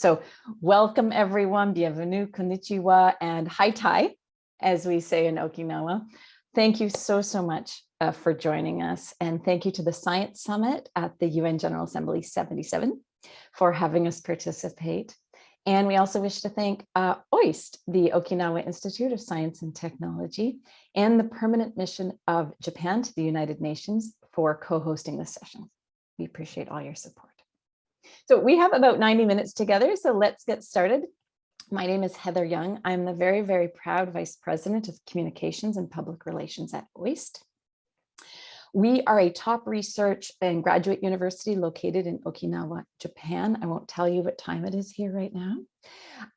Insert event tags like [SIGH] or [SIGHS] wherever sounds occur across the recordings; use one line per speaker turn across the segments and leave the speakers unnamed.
So welcome everyone, bienvenue, konnichiwa, and haitai, as we say in Okinawa. Thank you so, so much uh, for joining us. And thank you to the Science Summit at the UN General Assembly 77 for having us participate. And we also wish to thank uh, OIST, the Okinawa Institute of Science and Technology, and the Permanent Mission of Japan to the United Nations for co-hosting this session. We appreciate all your support. So we have about 90 minutes together, so let's get started. My name is Heather Young. I'm the very, very proud Vice President of Communications and Public Relations at OIST. We are a top research and graduate university located in Okinawa, Japan. I won't tell you what time it is here right now.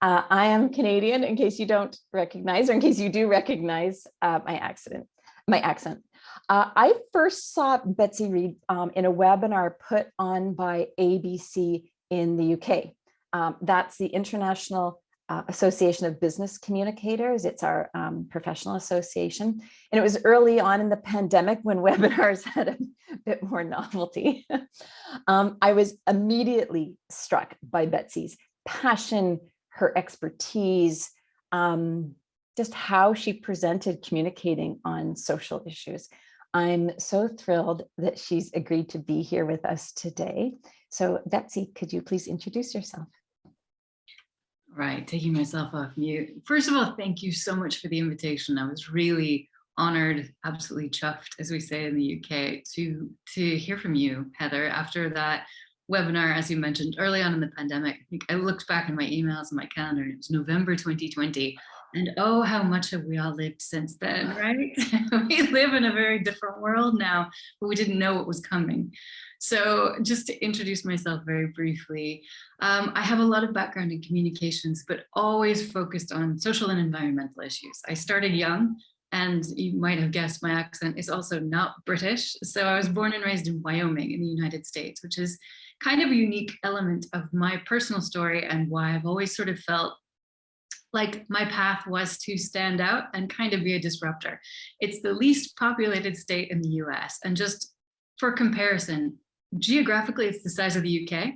Uh, I am Canadian in case you don't recognize or in case you do recognize uh, my accent. My accent. Uh, I first saw Betsy Reed um, in a webinar put on by IABC in the UK. Um, that's the International uh, Association of Business Communicators. It's our um, professional association. And it was early on in the pandemic when [LAUGHS] webinars had a bit more novelty. [LAUGHS] um, I was immediately struck by Betsy's passion, her expertise, um, just how she presented communicating on social issues. I'm so thrilled that she's agreed to be here with us today. So Betsy, could you please introduce yourself?
Right, taking myself off mute. First of all, thank you so much for the invitation. I was really honored, absolutely chuffed, as we say in the UK, to, to hear from you, Heather, after that webinar, as you mentioned early on in the pandemic. I I looked back in my emails and my calendar, and it was November 2020. And oh, how much have we all lived since then, right? [LAUGHS] we live in a very different world now, but we didn't know what was coming. So just to introduce myself very briefly, um, I have a lot of background in communications, but always focused on social and environmental issues. I started young and you might have guessed my accent is also not British. So I was born and raised in Wyoming in the United States, which is kind of a unique element of my personal story and why I've always sort of felt like my path was to stand out and kind of be a disruptor. It's the least populated state in the US. And just for comparison, geographically, it's the size of the UK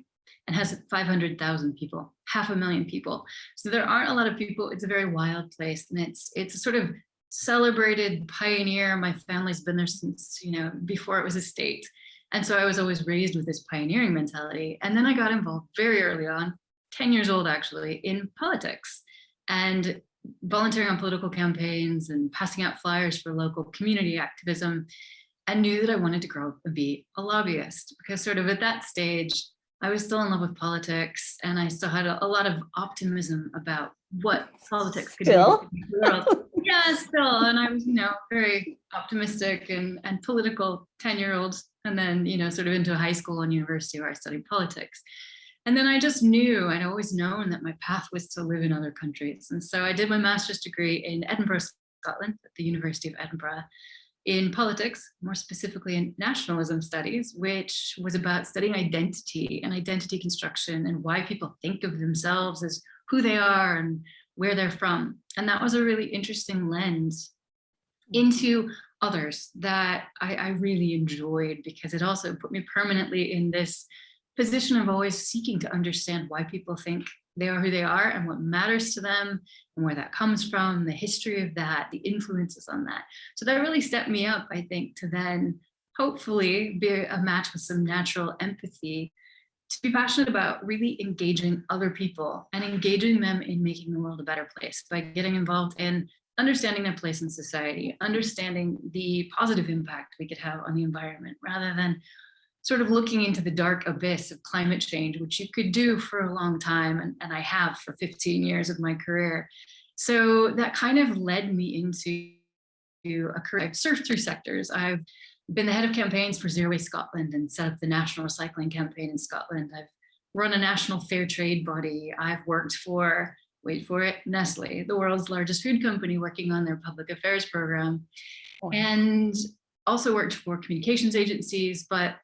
and has 500,000 people, half a million people. So there aren't a lot of people. It's a very wild place. And it's, it's a sort of celebrated pioneer. My family's been there since, you know, before it was a state. And so I was always raised with this pioneering mentality. And then I got involved very early on, 10 years old actually, in politics and volunteering on political campaigns and passing out flyers for local community activism and knew that I wanted to grow up and be a lobbyist because sort of at that stage, I was still in love with politics and I still had a, a lot of optimism about what politics could
still?
do. [LAUGHS] yeah, still. And I was, you know, very optimistic and, and political 10 year old and then, you know, sort of into high school and university where I studied politics. And then I just knew, I'd always known that my path was to live in other countries. And so I did my master's degree in Edinburgh, Scotland, at the University of Edinburgh, in politics, more specifically in nationalism studies, which was about studying identity and identity construction and why people think of themselves as who they are and where they're from. And that was a really interesting lens mm-hmm. into others that I, I really enjoyed because it also put me permanently in this position of always seeking to understand why people think they are who they are and what matters to them and where that comes from, the history of that, the influences on that. So that really set me up, I think, to then hopefully be a match with some natural empathy to be passionate about really engaging other people and engaging them in making the world a better place by getting involved in understanding their place in society, understanding the positive impact we could have on the environment rather than sort of looking into the dark abyss of climate change, which you could do for a long time, and, and I have for 15 years of my career. So that kind of led me into a career. I've surfed through sectors. I've been the head of campaigns for Zero Waste Scotland and set up the national recycling campaign in Scotland. I've run a national fair trade body. I've worked for, wait for it, Nestle, the world's largest food company working on their public affairs program. And also worked for communications agencies, but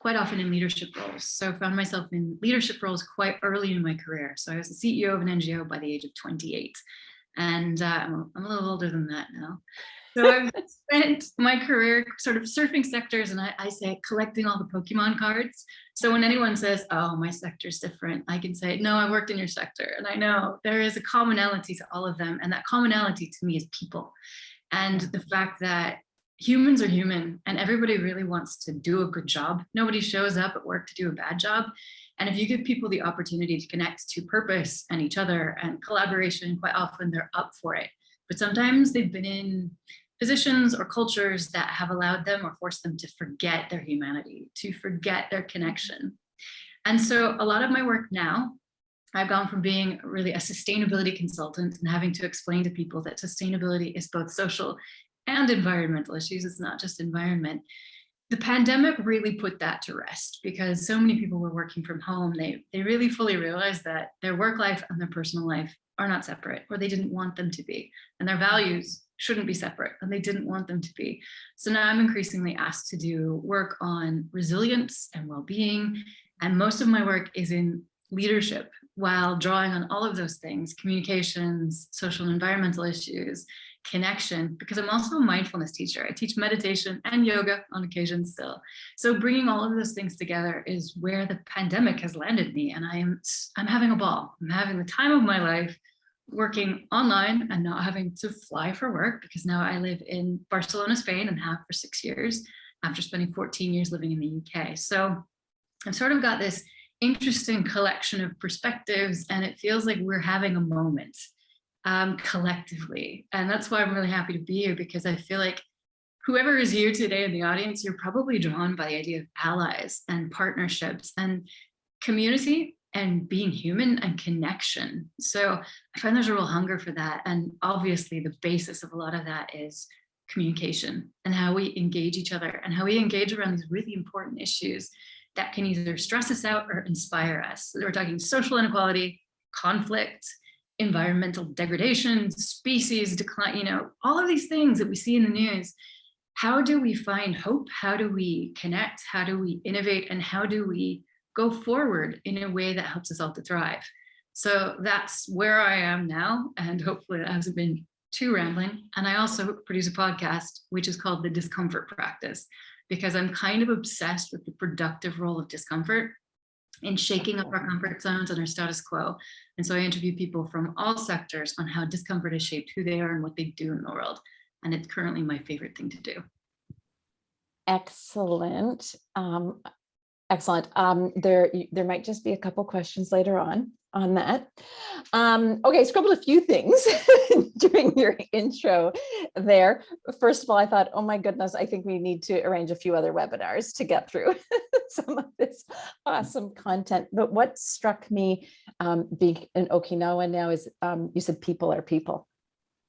quite often in leadership roles. So I found myself in leadership roles quite early in my career. So I was the CEO of an NGO by the age of 28. And uh, I'm, I'm a little older than that now. So I've [LAUGHS] spent my career sort of surfing sectors and I, I say collecting all the Pokemon cards. So when anyone says, oh, my sector's different, I can say, no, I worked in your sector. And I know there is a commonality to all of them. And that commonality to me is people. And the fact that humans are human and everybody really wants to do a good job. Nobody shows up at work to do a bad job. And if you give people the opportunity to connect to purpose and each other and collaboration, quite often they're up for it. But sometimes they've been in positions or cultures that have allowed them or forced them to forget their humanity, to forget their connection. And so a lot of my work now, I've gone from being really a sustainability consultant and having to explain to people that sustainability is both social and environmental issues. It's not just environment. The pandemic really put that to rest because so many people were working from home. They, they really fully realized that their work life and their personal life are not separate or they didn't want them to be and their values shouldn't be separate and they didn't want them to be. So now I'm increasingly asked to do work on resilience and well-being. And most of my work is in leadership while drawing on all of those things, communications, social and environmental issues, connection, because I'm also a mindfulness teacher. I teach meditation and yoga on occasion still. So bringing all of those things together is where the pandemic has landed me. And I'm, I'm having a ball. I'm having the time of my life working online and not having to fly for work because now I live in Barcelona, Spain and have for six years after spending 14 years living in the UK. So I've sort of got this interesting collection of perspectives and it feels like we're having a moment um, collectively. And that's why I'm really happy to be here because I feel like whoever is here today in the audience, you're probably drawn by the idea of allies and partnerships and community and being human and connection. So I find there's a real hunger for that. And obviously the basis of a lot of that is communication and how we engage each other and how we engage around these really important issues that can either stress us out or inspire us. We're talking social inequality, conflict, environmental degradation, species decline, you know, all of these things that we see in the news. How do we find hope? How do we connect? How do we innovate? And how do we go forward in a way that helps us all to thrive. So that's where I am now. And hopefully that hasn't been too rambling. And I also produce a podcast, which is called The Discomfort Practice, because I'm kind of obsessed with the productive role of discomfort in shaking up our comfort zones and our status quo. And so I interview people from all sectors on how discomfort has shaped who they are and what they do in the world. And it's currently my favorite thing to do.
Excellent. Um, Excellent. Um, there, there might just be a couple questions later on on that. Um, okay, scribbled a few things [LAUGHS] during your intro there. First of all, I thought, oh my goodness, I think we need to arrange a few other webinars to get through [LAUGHS] some of this awesome content. But what struck me um, being in Okinawa now is um, you said people are people.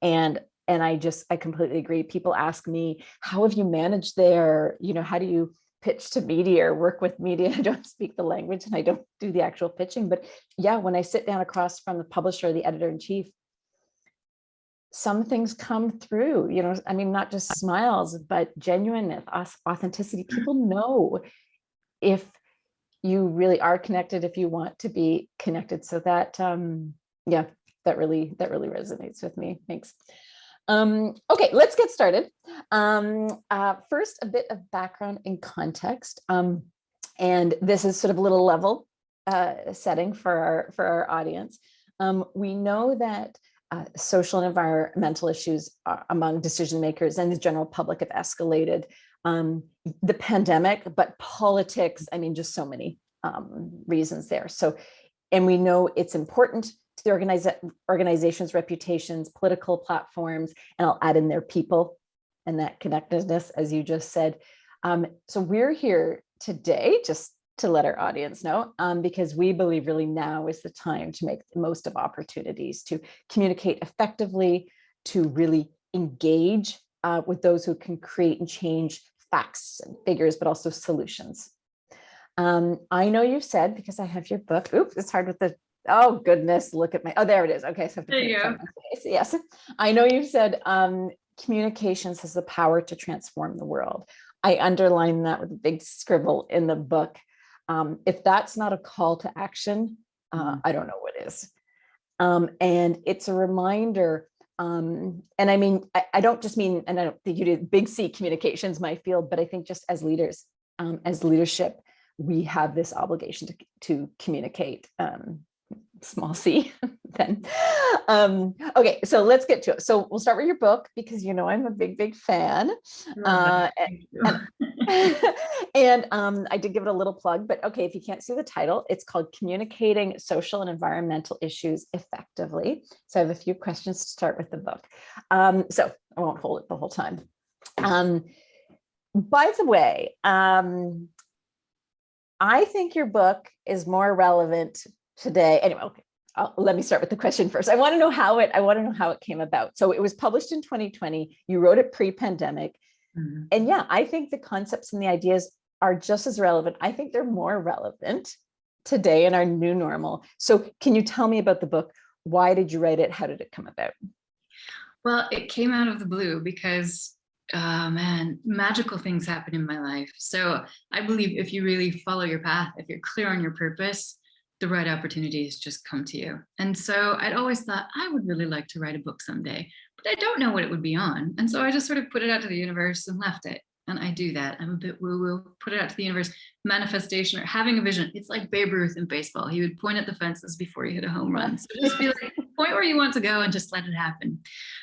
And and I just, I completely agree. People ask me, how have you managed there? You know, how do you pitch to media or work with media. [LAUGHS] I don't speak the language and I don't do the actual pitching, but yeah, when I sit down across from the publisher, the editor in chief, some things come through, you know, I mean, not just smiles, but genuineness, authenticity. People know if you really are connected, if you want to be connected. So that, um, yeah, that really, that really resonates with me. Thanks. Um, okay, let's get started. Um, uh, first, a bit of background and context. Um, and this is sort of a little level uh, setting for our, for our audience. Um, we know that uh, social and environmental issues among decision makers and the general public have escalated. Um, the pandemic, but politics, I mean, just so many um, reasons there. So, and we know it's important to the organiza organization's reputations, political platforms, and I'll add in their people and that connectedness, as you just said. Um, so we're here today just to let our audience know, um, because we believe really now is the time to make the most of opportunities to communicate effectively, to really engage uh, with those who can create and change facts and figures, but also solutions. Um, I know you've said, because I have your book, oops, it's hard with the Oh goodness, look at my, oh, there it is. Okay, so
there you go.
Yes, I know you said um, communications has the power to transform the world. I underline that with a big scribble in the book. Um, if that's not a call to action, uh, mm-hmm. I don't know what is. Um, and it's a reminder Um, and I mean, I, I don't just mean, and I don't think you did big C communications, my field, but I think just as leaders, um, as leadership, we have this obligation to, to communicate, um, small c [LAUGHS] then. Um, okay, so let's get to it. So we'll start with your book because you know I'm a big, big fan. Uh,
Thank you. [LAUGHS]
and um, I did give it a little plug, but okay, if you can't see the title, it's called Communicating Social and Environmental Issues Effectively. So I have a few questions to start with the book. Um, so I won't hold it the whole time. Um, by the way, um, I think your book is more relevant today. Anyway, okay, I'll- let me start with the question first. I want to know how it, I want to know how it came about. So it was published in 2020. You wrote it pre-pandemic.
Mhm.
And yeah, I think the concepts and the ideas are just as relevant. I think they're more relevant today in our new normal. So can you tell me about the book? Why did you write it? How did it come about?
Well, it came out of the blue because, oh man, magical things happen in my life. So I believe if you really follow your path, if you're clear on your purpose, the right opportunities just come to you. And so I'd always thought I would really like to write a book someday, but I don't know what it would be on. And so I just sort of put it out to the universe and left it. And I do that. I'm a bit woo woo, put it out to the universe, manifestation or having a vision. It's like Babe Ruth in baseball. He would point at the fences before he hit a home run. So just be like, [LAUGHS] point where you want to go and just let it happen.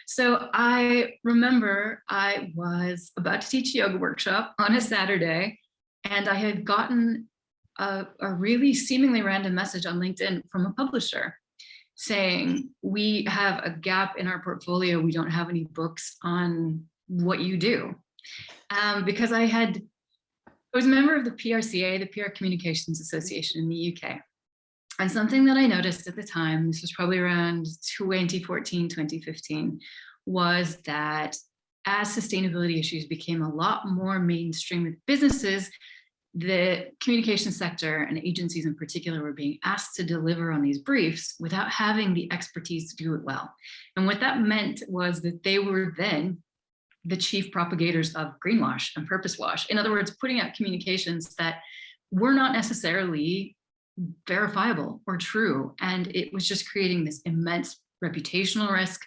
So I remember I was about to teach a yoga workshop on a Saturday, and I had gotten a, a really seemingly random message on LinkedIn from a publisher saying, we have a gap in our portfolio. We don't have any books on what you do. Um, because I had, I was a member of the PRCA, the PR Communications Association in the UK. And something that I noticed at the time, this was probably around 2014, 2015, was that as sustainability issues became a lot more mainstream with businesses, the communication sector and agencies in particular were being asked to deliver on these briefs without having the expertise to do it well. And what that meant was that they were then the chief propagators of greenwash and purpose wash. In other words, putting out communications that were not necessarily verifiable or true. And it was just creating this immense reputational risk,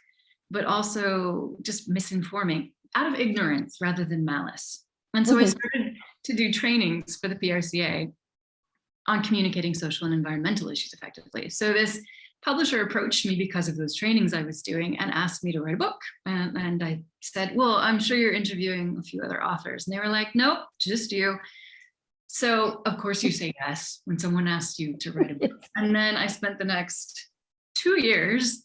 but also just misinforming out of ignorance rather than malice. And so I
Mhm.
started to do trainings for the PRCA on communicating social and environmental issues effectively. So this publisher approached me because of those trainings I was doing and asked me to write a book. And, and I said, well, I'm sure you're interviewing a few other authors. And they were like, nope, just you. So of course you say yes when someone asks you to write a book. [LAUGHS] And then I spent the next two years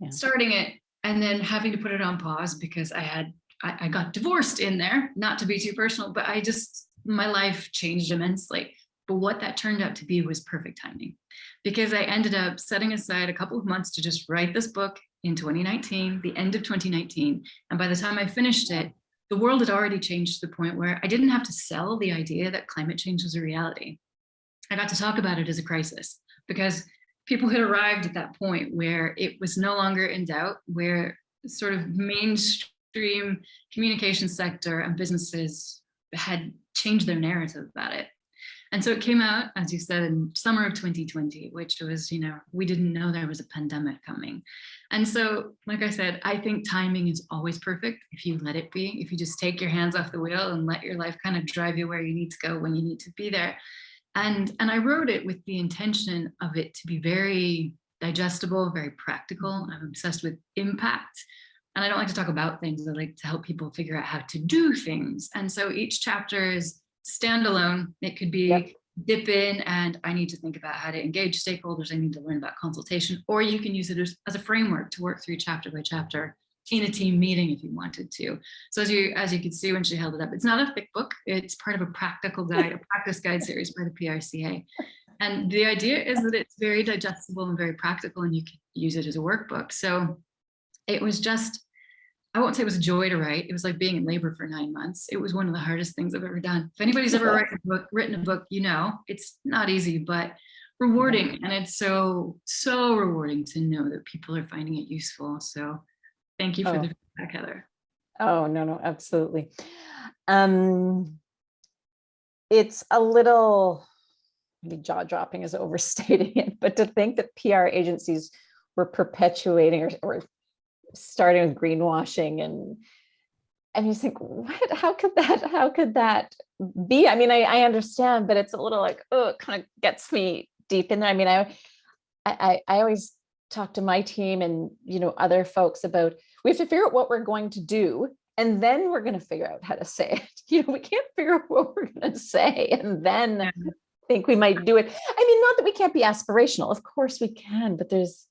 Yeah.
starting it and then having to put it on pause because I had, I, I got divorced in there, not to be too personal, but I just, my life changed immensely. But what that turned out to be was perfect timing because I ended up setting aside a couple of months to just write this book in 2019, the end of 2019. And by the time I finished it, the world had already changed to the point where I didn't have to sell the idea that climate change was a reality. I got to talk about it as a crisis because people had arrived at that point where it was no longer in doubt, where sort of mainstream communication sector and businesses had changed their narrative about it. And so it came out, as you said, in summer of 2020, which was, you know, we didn't know there was a pandemic coming. And so, like I said, I think timing is always perfect if you let it be, if you just take your hands off the wheel and let your life kind of drive you where you need to go when you need to be there. And, and I wrote it with the intention of it to be very digestible, very practical. I'm obsessed with impact. And I don't like to talk about things, I like to help people figure out how to do things. And so each chapter is standalone. It could be
Yep.
dip in and I need to think about how to engage stakeholders. I need to learn about consultation, or you can use it as, as a framework to work through chapter by chapter in a team meeting if you wanted to. So as you as you can see when she held it up, it's not a thick book. It's part of a practical guide, a practice guide series by the PRCA. And the idea is that it's very digestible and very practical and you can use it as a workbook. So it was just I won't say it was a joy to write. It was like being in labor for nine months. It was one of the hardest things I've ever done. If anybody's ever written a book, written a book, you know, it's not easy, but rewarding. And it's so, so rewarding to know that people are finding it useful. So thank you for
Oh.
the feedback, Heather.
Oh, no, no, absolutely. Um, it's a little, maybe jaw dropping is overstating it, [LAUGHS] but to think that PR agencies were perpetuating or, or starting with greenwashing and and you think, what, how could that, how could that be? I mean, I, I understand, but it's a little like, oh, it kind of gets me deep in there. I mean, I, I, I always talk to my team and, you know, other folks about, we have to figure out what we're going to do. And then we're going to figure out how to say it. [LAUGHS] You know, we can't figure out what we're going to say and then
Yeah.
think we might do it. I mean, not that we can't be aspirational. Of course we can, but there's,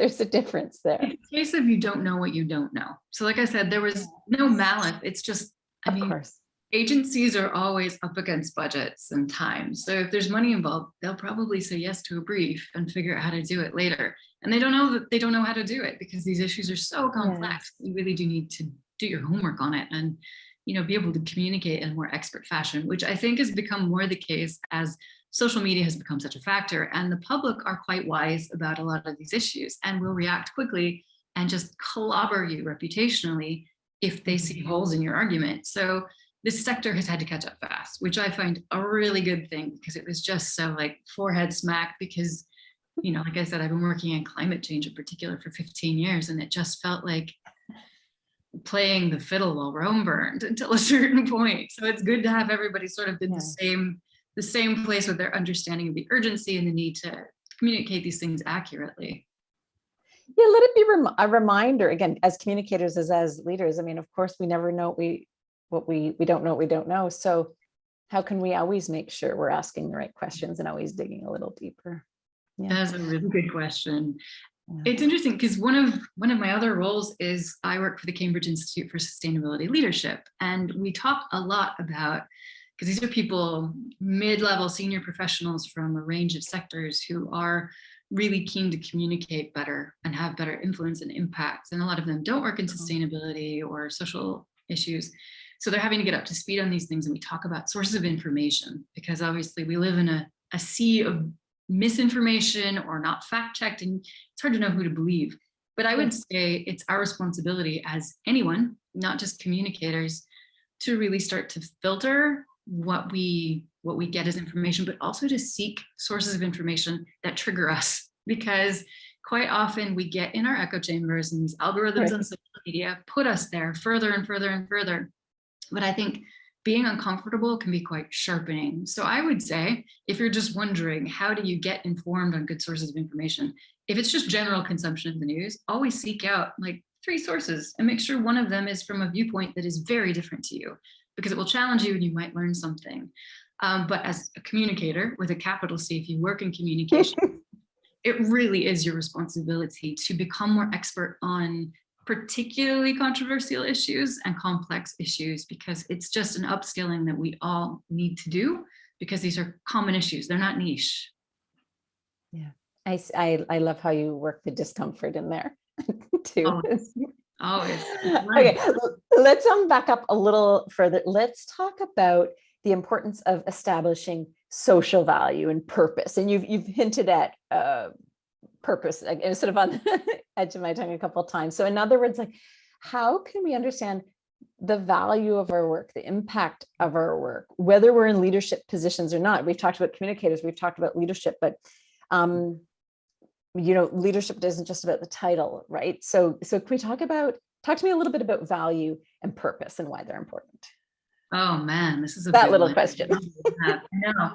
there's a difference there.
It's a case of you don't know what you don't know. So like I said, there was no malice. It's just, I
Of
mean,
course.
agencies are always up against budgets and time. So if there's money involved, they'll probably say yes to a brief and figure out how to do it later. And they don't know that they don't know how to do it because these issues are so complex. You really do need to do your homework on it and you know be able to communicate in a more expert fashion, which I think has become more the case as social media has become such a factor and the public are quite wise about a lot of these issues and will react quickly and just clobber you reputationally if they see mm-hmm. holes in your argument. So this sector has had to catch up fast, which I find a really good thing because it was just so like forehead smack because, you know, like I said, I've been working in climate change in particular for 15 years and it just felt like playing the fiddle while Rome burned [LAUGHS] until a certain point. So it's good to have everybody sort of in the same the same place with their understanding of the urgency and the need to communicate these things accurately.
Yeah, let it be rem- a reminder again, as communicators, as as leaders. I mean, of course, we never know what we what we we don't know what we don't know. So how can we always make sure we're asking the right questions and always digging a little deeper? Yeah.
That's a really good question.
Yeah.
It's interesting because one of one of my other roles is I work for the Cambridge Institute for Sustainability Leadership, and we talk a lot about because these are people mid-level senior professionals from a range of sectors who are really keen to communicate better and have better influence and impacts. And a lot of them don't work in uh-huh. sustainability or social issues. So they're having to get up to speed on these things. And we talk about sources of information because obviously we live in a, a sea of misinformation or not fact checked and it's hard to know who to believe. But I would say it's our responsibility as anyone, not just communicators, to really start to filter what we what we get as information, but also to seek sources of information that trigger us because quite often we get in our echo chambers and these algorithms
Right.
on social media put us there further and further and further. But I think being uncomfortable can be quite sharpening. So I would say, if you're just wondering, how do you get informed on good sources of information? If it's just general consumption of the news, always seek out like three sources and make sure one of them is from a viewpoint that is very different to you because it will challenge you and you might learn something. Um, but as a communicator with a capital C, if you work in communication, [LAUGHS] it really is your responsibility to become more expert on particularly controversial issues and complex issues because it's just an upskilling that we all need to do because these are common issues. They're not niche.
Yeah, I I love how you work the discomfort in there [LAUGHS] too. [LAUGHS]
Always.
Okay, let's um back up a little further. Let's talk about the importance of establishing social value and purpose. And you've you've hinted at uh, purpose. like, It was sort of on [LAUGHS] the edge of my tongue a couple of times. So in other words, like how can we understand the value of our work, the impact of our work, whether we're in leadership positions or not? We've talked about communicators, we've talked about leadership, but um, you know, leadership isn't just about the title, right? So, so can we talk about, talk to me a little bit about value and purpose and why they're important?
Oh man, this is a
That little
one.
question.
Yeah, I.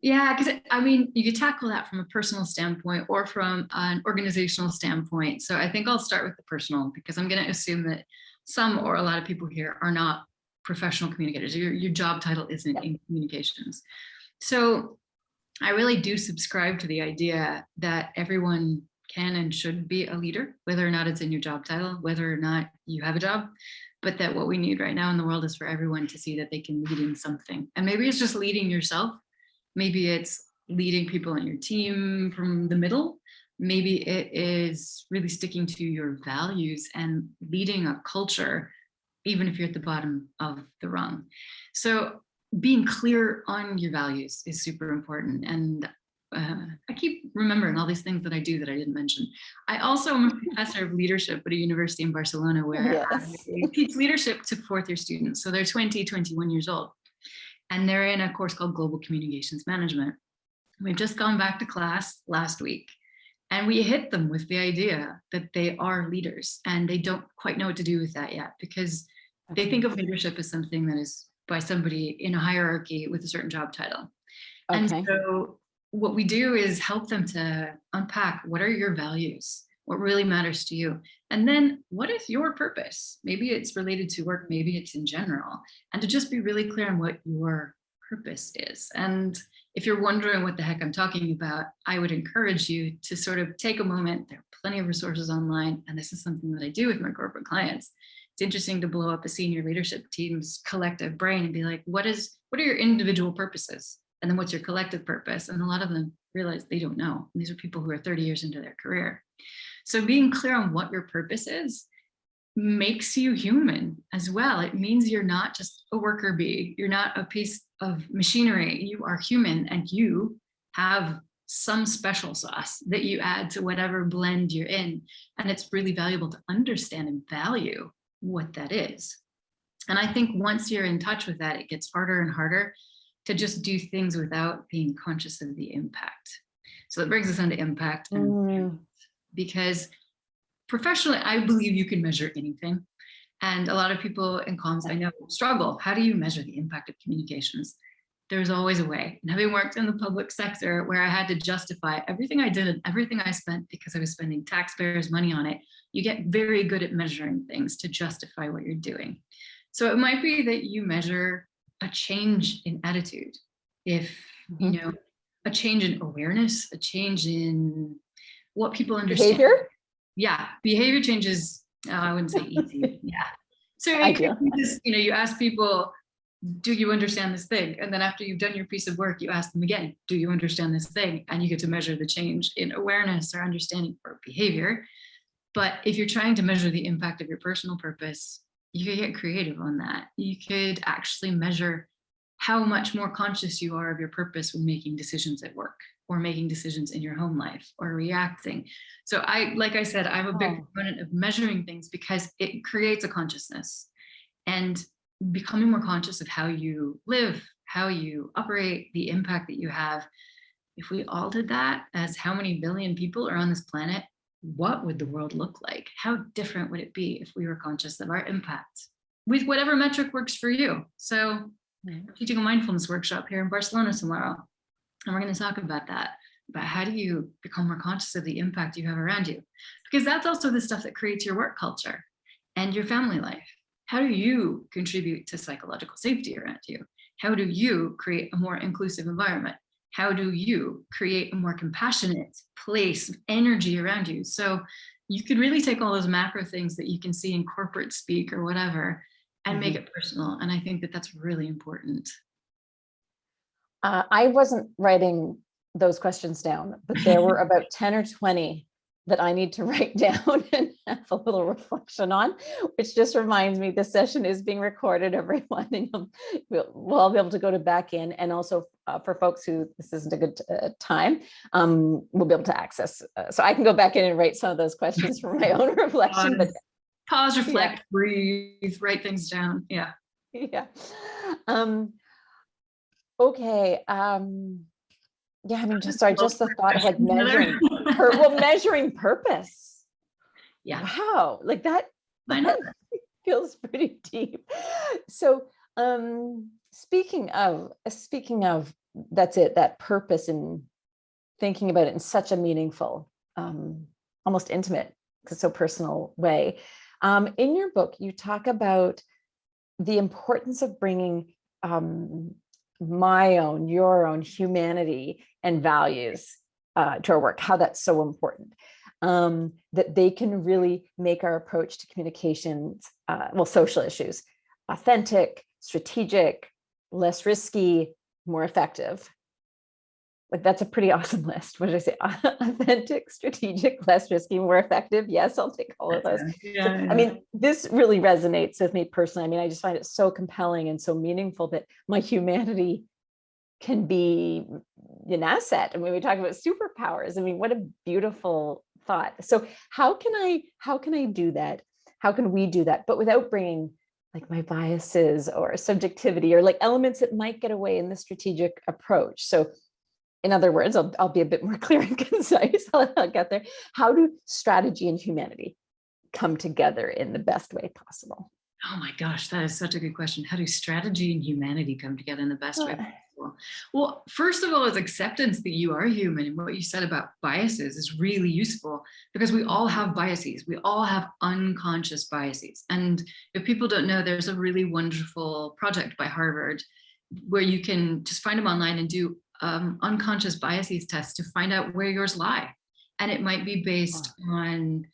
Yeah, because I mean, you could tackle that from a personal standpoint or from an organizational standpoint. So I think I'll start with the personal because I'm going to assume that some or a lot of people here are not professional communicators. Your, your job title isn't
Yeah.
in communications. So I really do subscribe to the idea that everyone can and should be a leader, whether or not it's in your job title, whether or not you have a job, but that what we need right now in the world is for everyone to see that they can lead in something. And maybe it's just leading yourself. Maybe it's leading people on your team from the middle. Maybe it is really sticking to your values and leading a culture, even if you're at the bottom of the rung. So being clear on your values is super important. And uh, I keep remembering all these things that I do that I didn't mention. I also am a [LAUGHS] professor of leadership at a university in Barcelona where
Yes.
I teach leadership to fourth year students. So they're 20, 21 years old. And they're in a course called Global Communications Management. We've just gone back to class last week. And we hit them with the idea that they are leaders and they don't quite know what to do with that yet because they think of leadership as something that is by somebody in a hierarchy with a certain job title. And so what we do is help them to unpack what are your values? What really matters to you? And then what is your purpose? Maybe it's related to work, maybe it's in general. And to just be really clear on what your purpose is. And if you're wondering what the heck I'm talking about, I would encourage you to sort of take a moment. There are plenty of resources online, and this is something that I do with my corporate clients. It's interesting to blow up a senior leadership team's collective brain and be like, what is, what are your individual purposes? And then what's your collective purpose? And a lot of them realize they don't know. And these are people who are 30 years into their career. So being clear on what your purpose is makes you human as well. It means you're not just a worker bee. You're not a piece of machinery. You are human and you have some special sauce that you add to whatever blend you're in. And it's really valuable to understand and value what that is. And I think once you're in touch with that, it gets harder and harder to just do things without being conscious of the impact. So that brings us on to impact. And
Mm,
because professionally, I believe you can measure anything. And a lot of people in comms I know struggle. How do you measure the impact of communications? There's always a way. And having worked in the public sector where I had to justify everything I did and everything I spent because I was spending taxpayers' money on it, you get very good at measuring things to justify what you're doing. So it might be that you measure a change in attitude. If, you
Mhm.
know, a change in awareness, a change in what people understand.
Behavior?
Yeah, behavior changes, uh, I wouldn't say easy, [LAUGHS] yeah. So it could be just, you know, you ask people, do you understand this thing? And then after you've done your piece of work, you ask them again, do you understand this thing? And you get to measure the change in awareness or understanding or behavior. But if you're trying to measure the impact of your personal purpose, you could get creative on that. You could actually measure how much more conscious you are of your purpose when making decisions at work or making decisions in your home life or reacting. So I, like I said, I'm a big
Oh.
proponent of measuring things because it creates a consciousness and becoming more conscious of how you live, how you operate, the impact that you have. If we all did that as how many billion people are on this planet, what would the world look like? How different would it be if we were conscious of our impact with whatever metric works for you? So. I'm teaching a mindfulness workshop here in Barcelona tomorrow. And we're going to talk about that, about how do you become more conscious of the impact you have around you? Because that's also the stuff that creates your work culture and your family life. How do you contribute to psychological safety around you? How do you create a more inclusive environment? How do you create a more compassionate place, of energy around you? So you could really take all those macro things that you can see in corporate speak or whatever and make it personal. And I think that that's really important.
Uh, I wasn't writing those questions down, but there were about 10 or 20 that I need to [LAUGHS] write down and have a little reflection on, which just reminds me this session is being recorded, everyone. [LAUGHS] And we'll, we'll all be able to go to back in and also uh, for folks who this isn't a good uh, time, um, we'll be able to access. uh, so I can go back in and write some of those questions for my own [LAUGHS] reflection, but
Pause, reflect, breathe, write things down. Yeah.
yeah. Um, okay. Um, yeah, I mean, just sorry, just the thought of like [LAUGHS] measuring, [LAUGHS] pur- well, measuring purpose.
Yeah,
Wow, like that, that [LAUGHS] feels pretty deep. So, um, speaking of, speaking of, that's it, that purpose and thinking about it in such a meaningful, um, almost intimate, because so personal way. Um, in your book, you talk about the importance of bringing um, my own, your own humanity and values uh, to our work, how that's so important. Um, that they can really make our approach to communications, uh, well, social issues, authentic, strategic, less risky, more effective. Like that's a pretty [LAUGHS] awesome list. What did I say? [LAUGHS] Authentic, strategic, less risky, more effective. Yes, I'll take all of those. [LAUGHS] So,
Yeah,
I mean, this really resonates with me personally. I mean, I just find it so compelling and so meaningful that my humanity can be an asset. I mean, we talk about superpowers. I mean, what a beautiful thought. So how can I, how can I do that? How can we do that? But without bringing like my biases or subjectivity or like elements that might get away in the strategic approach. So in other words, I'll, I'll be a bit more [LAUGHS] clear and concise. [LAUGHS] I'll, I'll get there. How do strategy and humanity come together in the best way possible?
Oh my gosh, that is such a good question. How do strategy and humanity come together in the best way possible? Well, first of all, is acceptance that you are human. And what you said about biases is really useful because we all have biases. We all have unconscious biases. And if people don't know, there's a really wonderful project by Harvard where you can just find them online and do um, unconscious biases tests to find out where yours lie. And it might be based on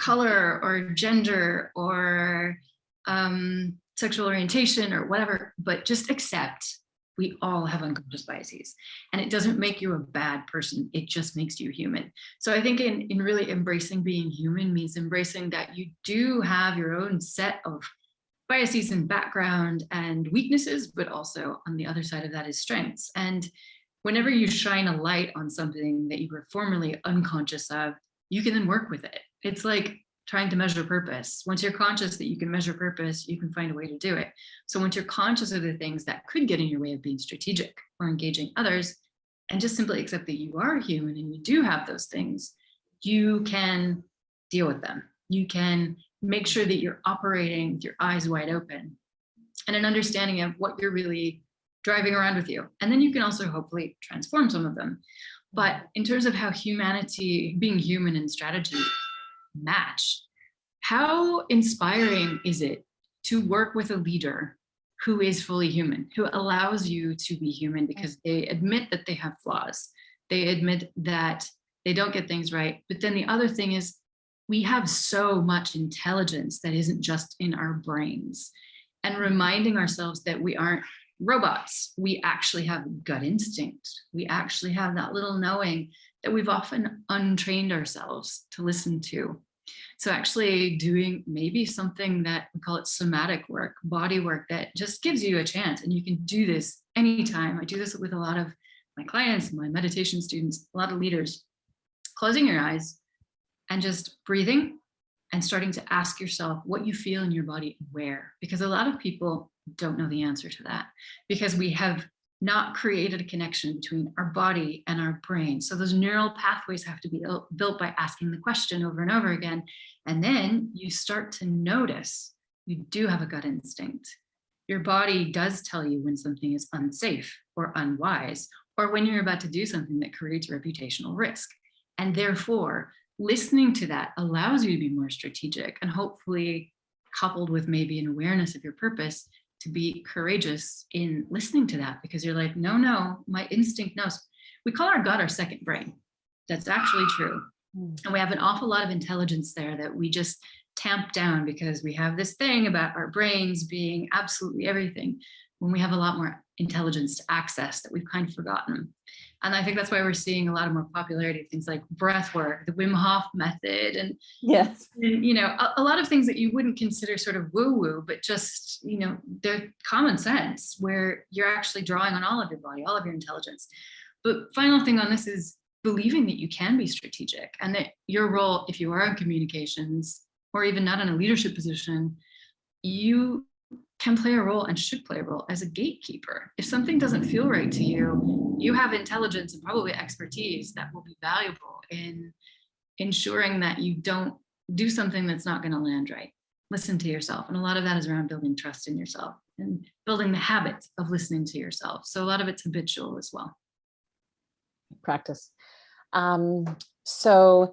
color or gender or um, sexual orientation or whatever, but just accept we all have unconscious biases and it doesn't make you a bad person. It just makes you human. So I think in, in really embracing being human means embracing that you do have your own set of biases and background and weaknesses, but also on the other side of that is strengths. And whenever you shine a light on something that you were formerly unconscious of, you can then work with it. It's like trying to measure purpose. Once you're conscious that you can measure purpose, you can find a way to do it. So once you're conscious of the things that could get in your way of being strategic or engaging others, and just simply accept that you are human and you do have those things, you can deal with them. You can make sure that you're operating with your eyes wide open and an understanding of what you're really driving around with you. And then you can also hopefully transform some of them. But in terms of how humanity, being human and strategy match, how inspiring is it to work with a leader who is fully human, who allows you to be human because they admit that they have flaws. They admit that they don't get things right. But then the other thing is we have so much intelligence that isn't just in our brains and reminding ourselves that we aren't robots. We actually have gut instinct. We actually have that little knowing that we've often untrained ourselves to listen to. So actually doing maybe something that we call it somatic work, body work that just gives you a chance and you can do this anytime. I do this with a lot of my clients, my meditation students, a lot of leaders, closing your eyes and just breathing and starting to ask yourself what you feel in your body where, because a lot of people don't know the answer to that because we have not created a connection between our body and our brain. So those neural pathways have to be built by asking the question over and over again. And then you start to notice you do have a gut instinct. Your body does tell you when something is unsafe or unwise, or when you're about to do something that creates reputational risk. And therefore, listening to that allows you to be more strategic and hopefully coupled with maybe an awareness of your purpose to be courageous in listening to that because you're like, no, no, my instinct knows. We call our gut our second brain. That's actually true. Hmm. And we have an awful lot of intelligence there that we just tamp down because we have this thing about our brains being absolutely everything when we have a lot more intelligence to access that we've kind of forgotten. And I think that's why we're seeing a lot of more popularity of things like breath work, the Wim Hof method, and,
Yes.
and you know, a, a lot of things that you wouldn't consider sort of woo-woo, but just, you know, they're common sense where you're actually drawing on all of your body, all of your intelligence. But final thing on this is believing that you can be strategic and that your role, if you are in communications or even not in a leadership position, you can play a role and should play a role as a gatekeeper. If something doesn't feel right to you, you have intelligence and probably expertise that will be valuable in ensuring that you don't do something that's not going to land right. Listen to yourself. And a lot of that is around building trust in yourself and building the habit of listening to yourself. So a lot of it's habitual as well.
Practice. Um, so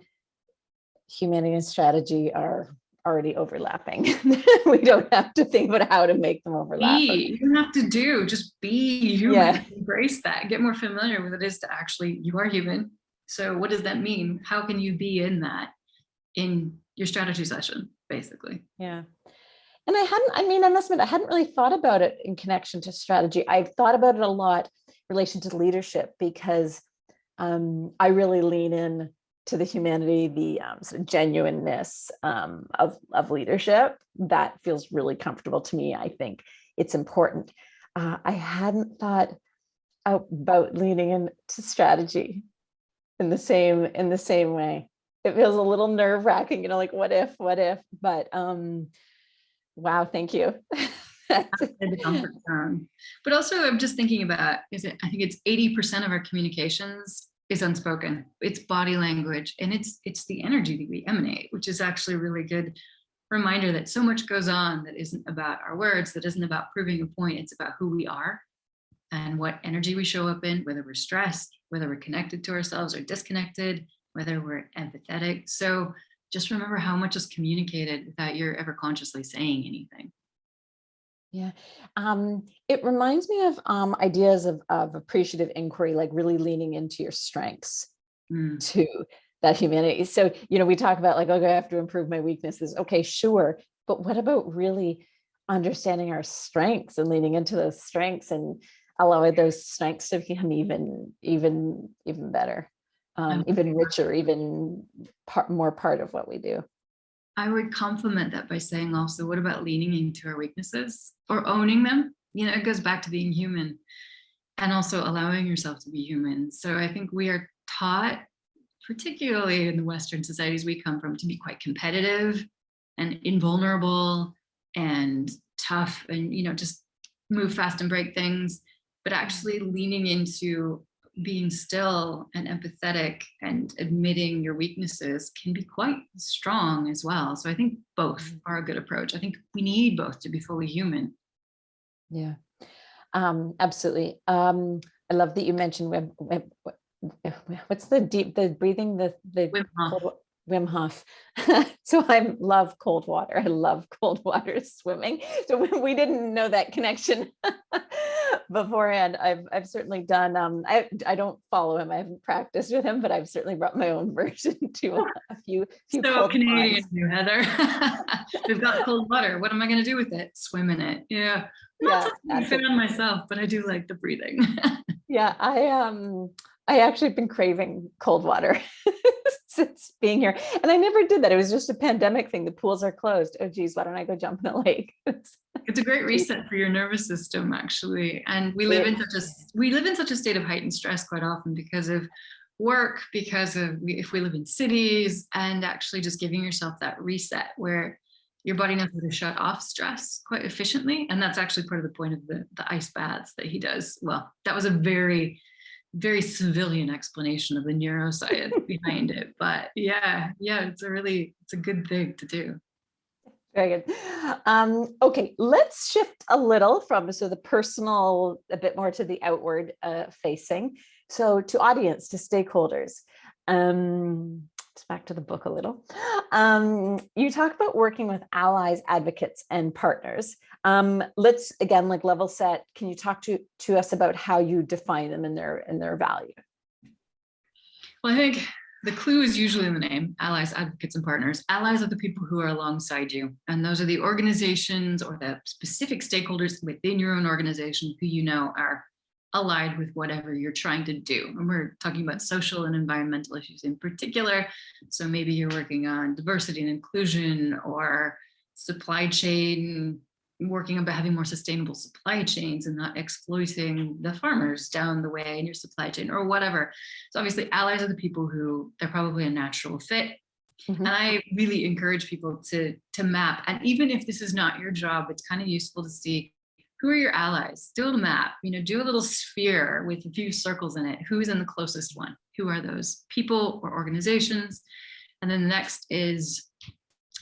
humanity and strategy are already overlapping. [LAUGHS] we don't have to think about how to make them overlap.
Be, you don't have to do, just be human,
Yeah.
embrace that, get more familiar with what it is to actually, you are human. So what does that mean? How can you be in that in your strategy session, basically?
Yeah. And I hadn't, I mean, I must admit, I hadn't really thought about it in connection to strategy. I've thought about it a lot in relation to leadership because um, I really lean in to the humanity, the um, sort of genuineness um, of, of leadership. That feels really comfortable to me. I think it's important. Uh, I hadn't thought about leaning into strategy in the same in the same way. It feels a little nerve wracking, you know, like what if, what if, but um, wow, thank you. [LAUGHS]
But also I'm just thinking about, is it, I think it's 80% of our communications is unspoken. It's body language and it's it's the energy that we emanate, which is actually a really good reminder that so much goes on that isn't about our words, that isn't about proving a point, it's about who we are and what energy we show up in, whether we're stressed, whether we're connected to ourselves or disconnected, whether we're empathetic. So just remember how much is communicated without you're ever consciously saying anything.
Yeah, um, it reminds me of um, ideas of, of appreciative inquiry, like really leaning into your strengths
Mm.
to that humanity. So, you know, we talk about like, okay, I have to improve my weaknesses. Okay, sure. But what about really understanding our strengths and leaning into those strengths and allowing those strengths to become even, even, even better, um, even richer, even part, more part of what we do.
I would complement that by saying also, what about leaning into our weaknesses or owning them? You know, it goes back to being human and also allowing yourself to be human. So I think we are taught, particularly in the Western societies we come from, to be quite competitive and invulnerable and tough and, you know, just move fast and break things, but actually leaning into being still and empathetic and admitting your weaknesses can be quite strong as well. So I think both are a good approach. I think we need both to be fully human.
Yeah, um, absolutely. Um, I love that you mentioned web, web, what's the deep, the breathing, the, the
Wim Hof.
cold Wim Hof. [LAUGHS] so I love cold water. I love cold water [LAUGHS] swimming. So [LAUGHS] we didn't know that connection beforehand. I've, I've certainly done, um, I, I don't follow him. I haven't practiced with him, but I've certainly brought my own [LAUGHS] version to a, a few, few
So Canadian, you Heather. [LAUGHS] We've got cold water. What am I going to do with it? Swim in it. Yeah.
Yeah,
Not something I fit on myself, but I do like the breathing. [LAUGHS]
Yeah, I um I actually been craving cold water [LAUGHS] since being here. And I never did that. It was just a pandemic thing. The pools are closed. Oh geez, why don't I go jump in a lake? [LAUGHS]
it's a great [LAUGHS] reset for your nervous system actually and we live in such a we live in such a state of heightened stress quite often because of work because of if we live in cities and actually just giving yourself that reset where your body knows how to shut off stress quite efficiently and that's actually part of the point of the, the ice baths that he does well that was a very very civilian explanation of the neuroscience [LAUGHS] behind it but yeah yeah it's a really it's a good thing to do
Very good. Um, okay, let's shift a little from so the personal a bit more to the outward uh, facing. So to audience, to stakeholders. Um, it's back to the book a little. Um, you talk about working with allies, advocates, and partners. Um, let's again, like level set. Can you talk to to us about how you define them and their and their value?
Well, I think the clue is usually in the name, allies, advocates, and partners. Allies are the people who are alongside you. And those are the organizations or the specific stakeholders within your own organization who you know are allied with whatever you're trying to do. And we're talking about social and environmental issues in particular. So maybe you're working on diversity and inclusion or supply chain working about having more sustainable supply chains and not exploiting the farmers down the way in your supply chain or whatever. So obviously allies are the people who they're probably a natural fit.
Mhm.
And I really encourage people to, to map. And even if this is not your job, it's kind of useful to see who are your allies? Do a map, you know, do a little sphere with a few circles in it. Who's in the closest one? Who are those people or organizations? And then the next is,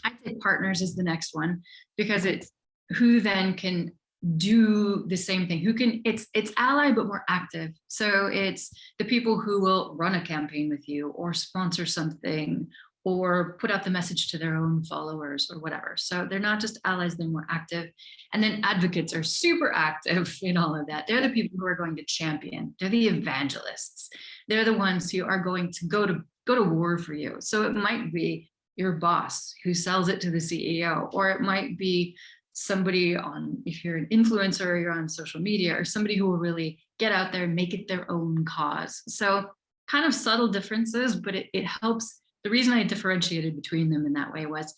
I'd say partners is the next one because it's who then can do the same thing who can it's it's ally but more active. So it's the people who will run a campaign with you or sponsor something or put out the message to their own followers or whatever. So they're not just allies they're more active. And then advocates are super active [LAUGHS] in all of that. They're the people who are going to champion. They're the evangelists. They're the ones who are going to go to go to war for you. So it might be your boss who sells it to the ceo or it might be somebody on, if you're an influencer, or you're on social media, or somebody who will really get out there and make it their own cause. So kind of subtle differences, but it, it helps. The reason I differentiated between them in that way was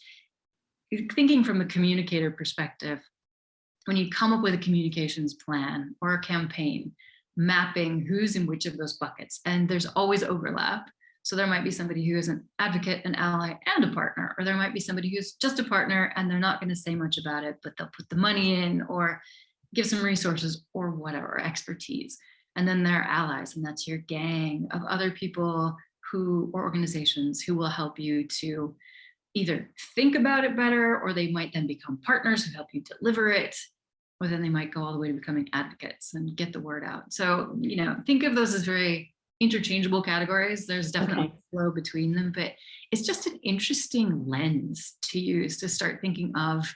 thinking from a communicator perspective, when you come up with a communications plan or a campaign, mapping who's in which of those buckets, and there's always overlap, So there might be somebody who is an advocate, an ally, and a partner, or there might be somebody who's just a partner and they're not going to say much about it, but they'll put the money in or give some resources or whatever, expertise. And then there are allies, and that's your gang of other people who or organizations who will help you to either think about it better, or they might then become partners who help you deliver it, or then they might go all the way to becoming advocates and get the word out. So, you know, think of those as very interchangeable categories. There's definitely
Okay.
a flow between them, but it's just an interesting lens to use to start thinking of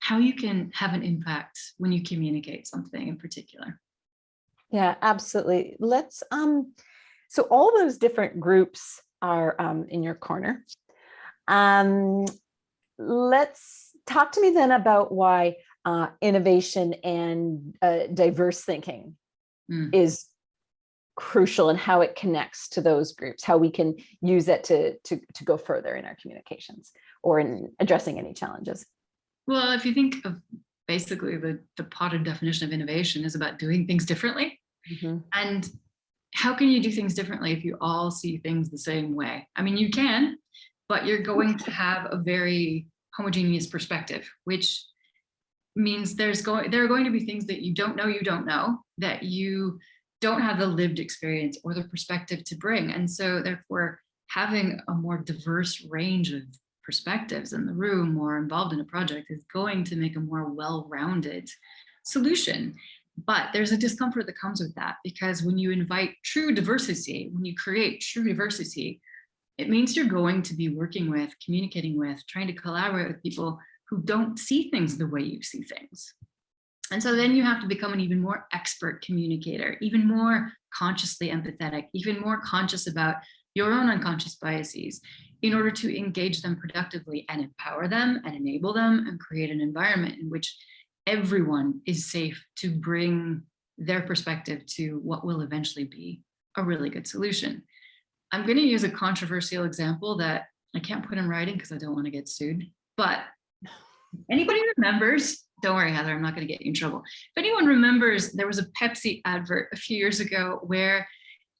how you can have an impact when you communicate something in particular.
Yeah, absolutely. Let's, um, so all those different groups are um, in your corner. Um, let's talk to me then about why uh, innovation and uh, diverse thinking
Mm.
is crucial and how it connects to those groups, how we can use it to, to, to go further in our communications or in addressing any challenges.
Well, if you think of basically the, the potted definition of innovation is about doing things differently.
Mhm.
And how can you do things differently if you all see things the same way? I mean, you can, but you're going to have a very homogeneous perspective, which means there's going there are going to be things that you don't know you don't know that you don't have the lived experience or the perspective to bring. And so therefore having a more diverse range of perspectives in the room or involved in a project is going to make a more well-rounded solution. But there's a discomfort that comes with that because when you invite true diversity, when you create true diversity, it means you're going to be working with, communicating with, trying to collaborate with people who don't see things the way you see things. And so then you have to become an even more expert communicator, even more consciously empathetic, even more conscious about your own unconscious biases in order to engage them productively and empower them and enable them and create an environment in which everyone is safe to bring their perspective to what will eventually be a really good solution. I'm going to use a controversial example that I can't put in writing because I don't want to get sued, but anybody remembers, don't worry, Heather, I'm not going to get you in trouble. If anyone remembers, there was a Pepsi advert a few years ago where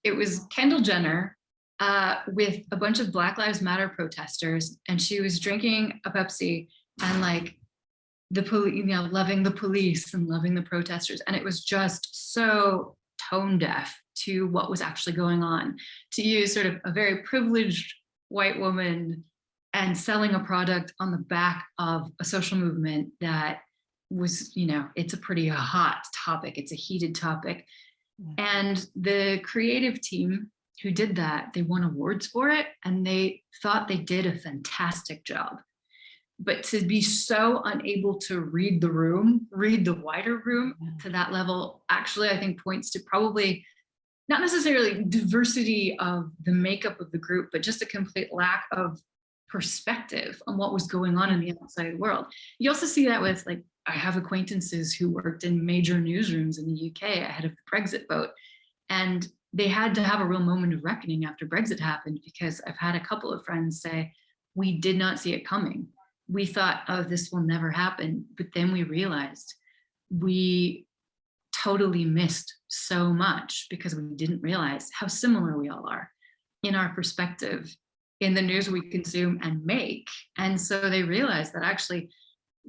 it was Kendall Jenner uh, with a bunch of Black Lives Matter protesters, and she was drinking a Pepsi and like the police, you know, loving the police and loving the protesters. And it was just so tone deaf to what was actually going on. To use sort of a very privileged white woman and selling a product on the back of a social movement that was, you know, it's a pretty hot topic. It's a heated topic.
Yeah.
And the creative team who did that, they won awards for it and they thought they did a fantastic job. But to be so unable to read the room, read the wider room
Yeah.
to that level, actually, I think points to probably not necessarily diversity of the makeup of the group, but just a complete lack of perspective on what was going on in the outside world. You also see that with like, I have acquaintances who worked in major newsrooms in the UK ahead of the Brexit vote. And they had to have a real moment of reckoning after Brexit happened because I've had a couple of friends say, we did not see it coming. We thought, oh, this will never happen. But then we realized we totally missed so much because we didn't realize how similar we all are in our perspective in the news we consume and make. And so they realized that actually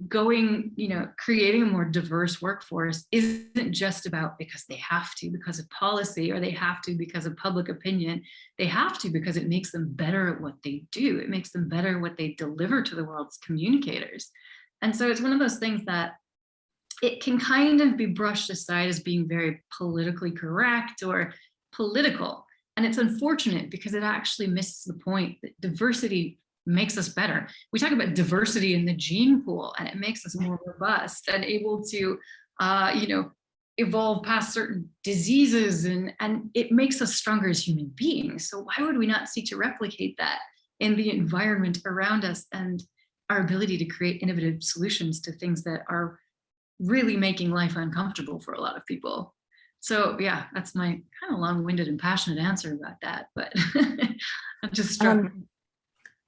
going, you know, creating a more diverse workforce isn't just about because they have to because of policy or they have to because of public opinion. They have to because it makes them better at what they do. It makes them better at what they deliver to the world's communicators. And so it's one of those things that it can kind of be brushed aside as being very politically correct or political. And it's unfortunate because it actually misses the point that diversity makes us better. We talk about diversity in the gene pool and it makes us more robust and able to, uh, you know, evolve past certain diseases and, and it makes us stronger as human beings. So why would we not seek to replicate that in the environment around us and our ability to create innovative solutions to things that are really making life uncomfortable for a lot of people. So yeah, that's my kind of long-winded and passionate answer about that, but [LAUGHS] I'm just struck.
Um,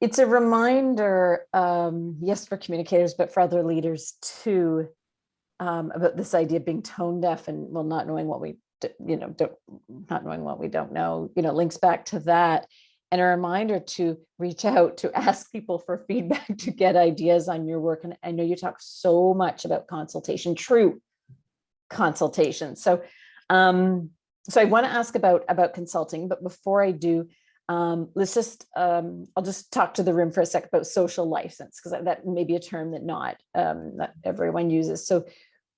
it's a reminder, um, yes, for communicators, but for other leaders too, um, about this idea of being tone deaf and well, not knowing what we, d- you know, don't, not knowing what we don't know, you know, links back to that. and a reminder to reach out to [LAUGHS] ask people for feedback to get ideas on your work. And I know you talk so much about consultation, true consultation. So, um, so I want to ask about about consulting, but before I do, um, let's just um, I'll just talk to the room for a sec about social license because that may be a term that not um, not everyone uses. So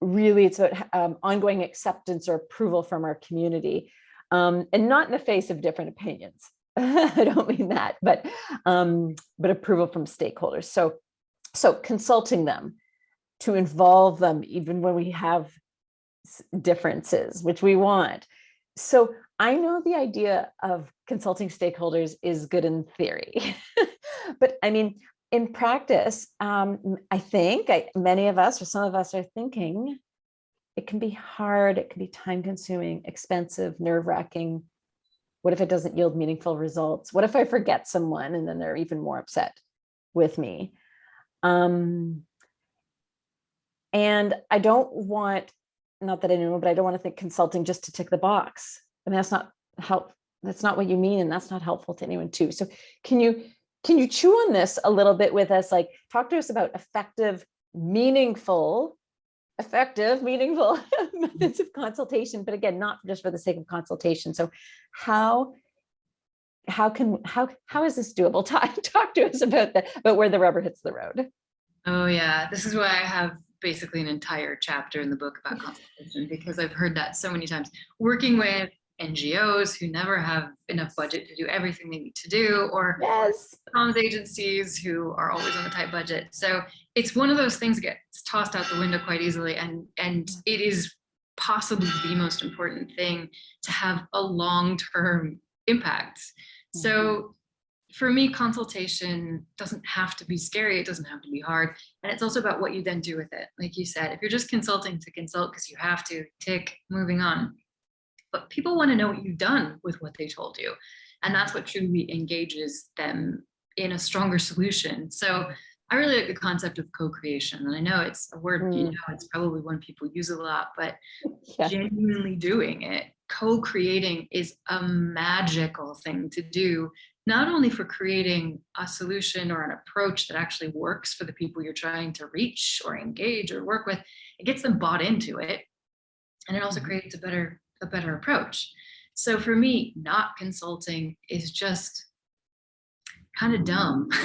really, it's about um, ongoing acceptance or approval from our community, um, and not in the face of different opinions. [LAUGHS] I don't mean that, but um, but approval from stakeholders. So so consulting them to involve them even when we have differences, which we want. So I know the idea of consulting stakeholders is good in theory, [LAUGHS] but I mean, in practice, um, I think I, many of us or some of us are thinking it can be hard, it can be time consuming, expensive, nerve wracking. What if it doesn't yield meaningful results? What if I forget someone and then they're even more upset with me? Um, and I don't want, not that I know, but I don't want to think consulting just to tick the box. I mean, that's not help. That's not what you mean. And that's not helpful to anyone too. So can you, can you chew on this a little bit with us? Like talk to us about effective, meaningful, effective, meaningful [LAUGHS] methods of consultation, but again, not just for the sake of consultation. So how, how can, how, how is this doable? [LAUGHS] Talk, talk to us about that, about where the rubber hits the road.
Oh yeah, this is why I have basically an entire chapter in the book about consultation because I've heard that so many times. Working with NGOs who never have enough budget to do everything they need to do, or
Yes.
comms agencies who are always on a tight budget. So it's one of those things that gets tossed out the window quite easily, and and it is possibly the most important thing to have a long-term impact. So mm-hmm. for me, consultation doesn't have to be scary. It doesn't have to be hard. And it's also about what you then do with it. Like you said, if you're just consulting to consult because you have to tick, moving on. But people want to know what you've done with what they told you. And that's what truly engages them in a stronger solution. So I really like the concept of co-creation. And I know it's a word, you
Mm.
know, it's probably one people use a lot, but [LAUGHS]
Yeah.
genuinely doing it, co-creating is a magical thing to do, not only for creating a solution or an approach that actually works for the people you're trying to reach or engage or work with, it gets them bought into it. And it also
Mhm.
creates a better, a better approach. So for me, not consulting is just kind of dumb. [LAUGHS]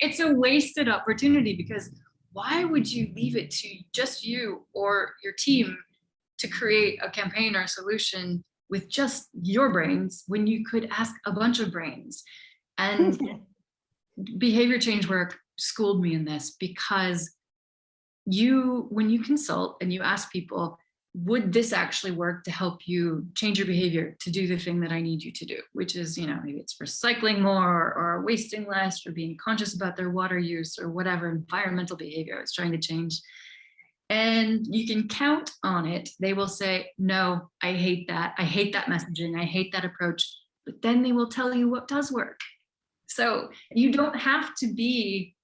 it's a wasted opportunity because why would you leave it to just you or your team to create a campaign or a solution with just your brains when you could ask a bunch of brains? And [LAUGHS] behavior change work schooled me in this because you, when you consult and you ask people, would this actually work to help you change your behavior to do the thing that I need you to do, which is, you know, maybe it's recycling more or wasting less or being conscious about their water use or whatever environmental behavior it's trying to change. And you can count on it. They will say, no, I hate that. I hate that messaging. I hate that approach. But then they will tell you what does work. So you don't have to be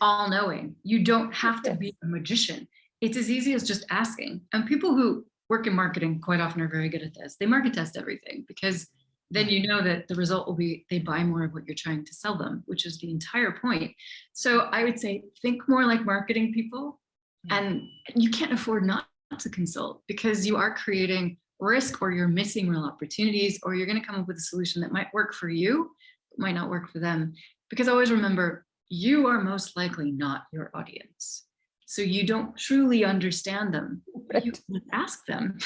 all knowing. You don't have to be a magician it's as easy as just asking. And people who work in marketing quite often are very good at this. They market test everything because then you know that the result will be they buy more of what you're trying to sell them, which is the entire point. So I would say think more like marketing people and you can't afford not to consult because you are creating risk or you're missing real opportunities or you're going to come up with a solution that might work for you, but might not work for them. Because always remember, you are most likely not your audience so you don't truly understand them. But you can ask them.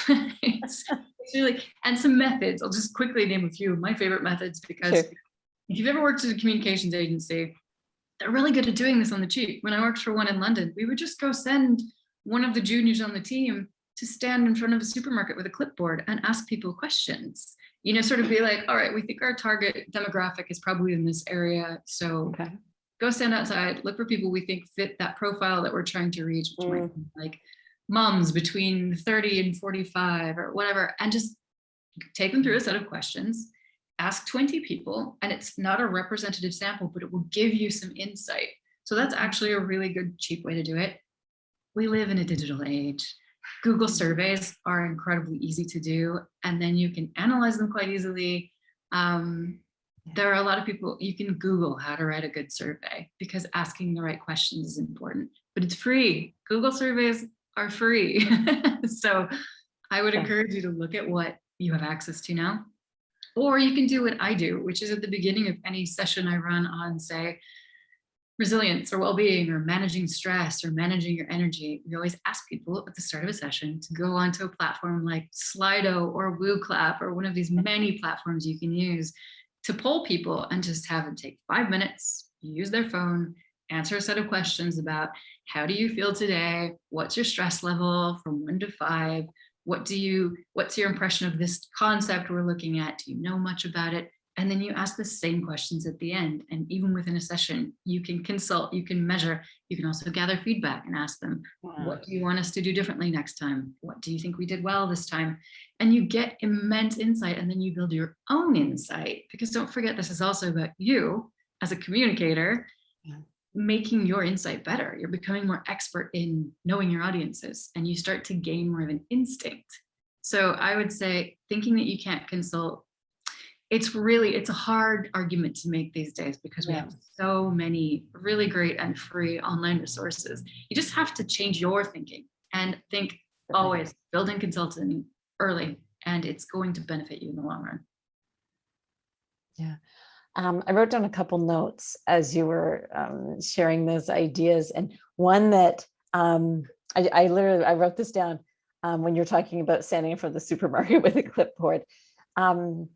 it's, [LAUGHS] it's really and some methods. I'll just quickly name a few of my favorite methods because
Sure.
if you've ever worked at a communications agency, they're really good at doing this on the cheap. When I worked for one in London, we would just go send one of the juniors on the team to stand in front of a supermarket with a clipboard and ask people questions. You know, sort of be like, all right, we think our target demographic is probably in this area. So
Okay.
Go stand outside, look for people we think fit that profile that we're trying to reach, which might be like moms between 30 and 45 or whatever, and just take them through a set of questions, ask 20 people, and it's not a representative sample, but it will give you some insight. So that's actually a really good, cheap way to do it. We live in a digital age. Google surveys are incredibly easy to do, and then you can analyze them quite easily. Um, There are a lot of people, you can Google how to write a good survey because asking the right questions is important, but it's free. Google surveys are free. [LAUGHS] so I would encourage you to look at what you have access to now. Or you can do what I do, which is at the beginning of any session I run on, say, resilience or well-being or managing stress or managing your energy. We always ask people at the start of a session to go onto a platform like Slido or WooClap or one of these many platforms you can use to poll people and just have them take five minutes, use their phone, answer a set of questions about how do you feel today? What's your stress level from one to five? What do you, what's your impression of this concept we're looking at? Do you know much about it? And then you ask the same questions at the end. And even within a session, you can consult, you can measure, you can also gather feedback and ask them, what do you want us to do differently next time? What do you think we did well this time? And you get immense insight and then you build your own insight because don't forget, this is also about you as a communicator,
Yeah.
making your insight better. You're becoming more expert in knowing your audiences and you start to gain more of an instinct. So I would say thinking that you can't consult it's really it's a hard argument to make these days because we
Yeah.
have so many really great and free online resources you just have to change your thinking and think always building consulting early and it's going to benefit you in the long run
Um, I wrote down a couple notes as you were um, sharing those ideas, and one that um, I, I literally I wrote this down um, when you're talking about standing in front of the supermarket [LAUGHS] with a clipboard. Um,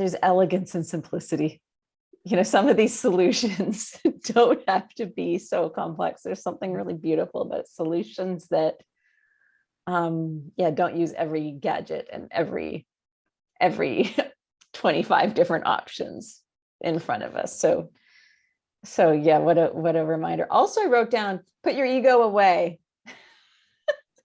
there's elegance and simplicity. You know, some of these solutions [LAUGHS] don't have to be so complex. There's something really beautiful about solutions that, um, yeah, don't use every gadget and every every [LAUGHS] 25 different options in front of us. So, so yeah, what a what a reminder. Also, I wrote down put your ego away.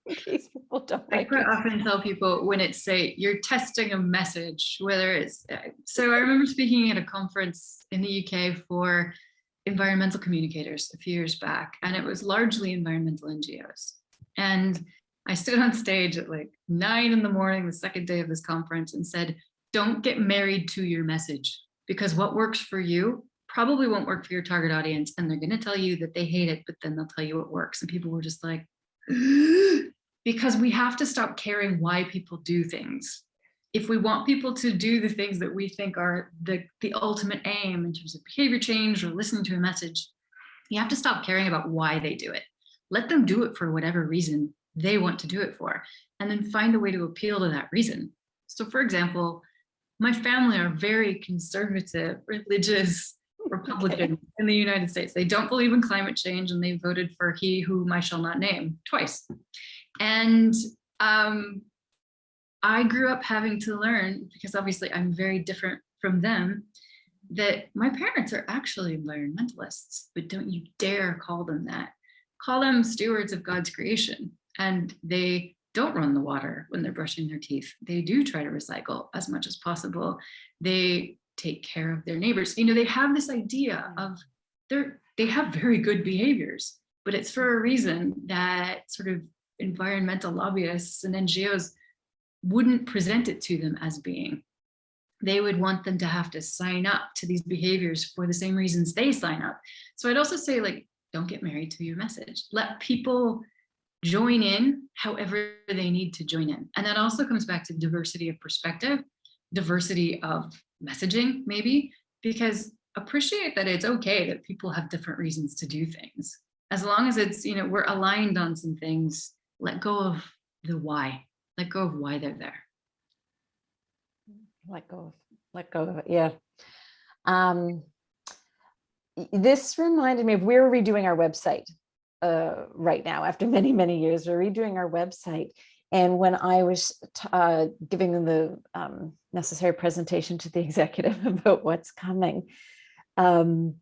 [LAUGHS] in case people don't
I
like
quite
it.
often tell people when it's say you're testing a message, whether it's uh, so I remember speaking at a conference in the UK for environmental communicators a few years back, and it was largely environmental NGOs. And I stood on stage at like nine in the morning, the second day of this conference, and said, don't get married to your message because what works for you probably won't work for your target audience. And they're going to tell you that they hate it, but then they'll tell you what works. And people were just like, [GASPS] because we have to stop caring why people do things. If we want people to do the things that we think are the, the ultimate aim in terms of behavior change or listening to a message, you have to stop caring about why they do it. Let them do it for whatever reason they want to do it for, and then find a way to appeal to that reason. So for example, my family are very conservative, religious [LAUGHS] Republicans in the United States. They don't believe in climate change and they voted for he whom I shall not name twice. And um, I grew up having to learn, because obviously I'm very different from them, that my parents are actually environmentalists, but don't you dare call them that. Call them stewards of God's creation. And they don't run the water when they're brushing their teeth. They do try to recycle as much as possible. They take care of their neighbors. You know, they have this idea of they're, they have very good behaviors, but it's for a reason that sort of environmental lobbyists and NGOs wouldn't present it to them as being. They would want them to have to sign up to these behaviors for the same reasons they sign up. So I'd also say like, don't get married to your message. Let people join in however they need to join in. And that also comes back to diversity of perspective, diversity of messaging maybe, because appreciate that it's okay that people have different reasons to do things. As long as it's, you know, we're aligned on some things, let go of the why, let go of why they're there.
let go of let go of it yeah. Um this reminded me of we're redoing our website uh right now after [LAUGHS] many many years. We're redoing our website. And when i was uh giving the um necessary presentation to the [LAUGHS] executive [LAUGHS] about what's coming um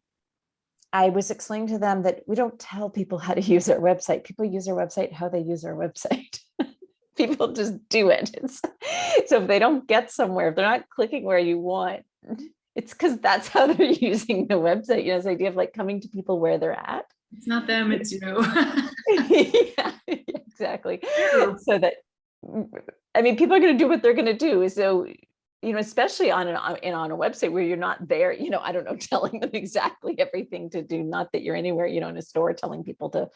I was explaining to them that we don't tell people how to [LAUGHS] use our website. People use our website how they use our website. [LAUGHS] people just do it. It's, so if they don't get somewhere, if they're not clicking where you want, it's because that's how they're [LAUGHS] using the website. You know, this idea of like coming to people where they're at.
It's not them, it's you.
yeah, exactly. So that, I mean, people are going to do what they're going to do. So you know, especially on an on, on a website where you're not there, you know, I don't know, [LAUGHS] telling them exactly everything to do. Not that you're anywhere, you know, in a store telling people to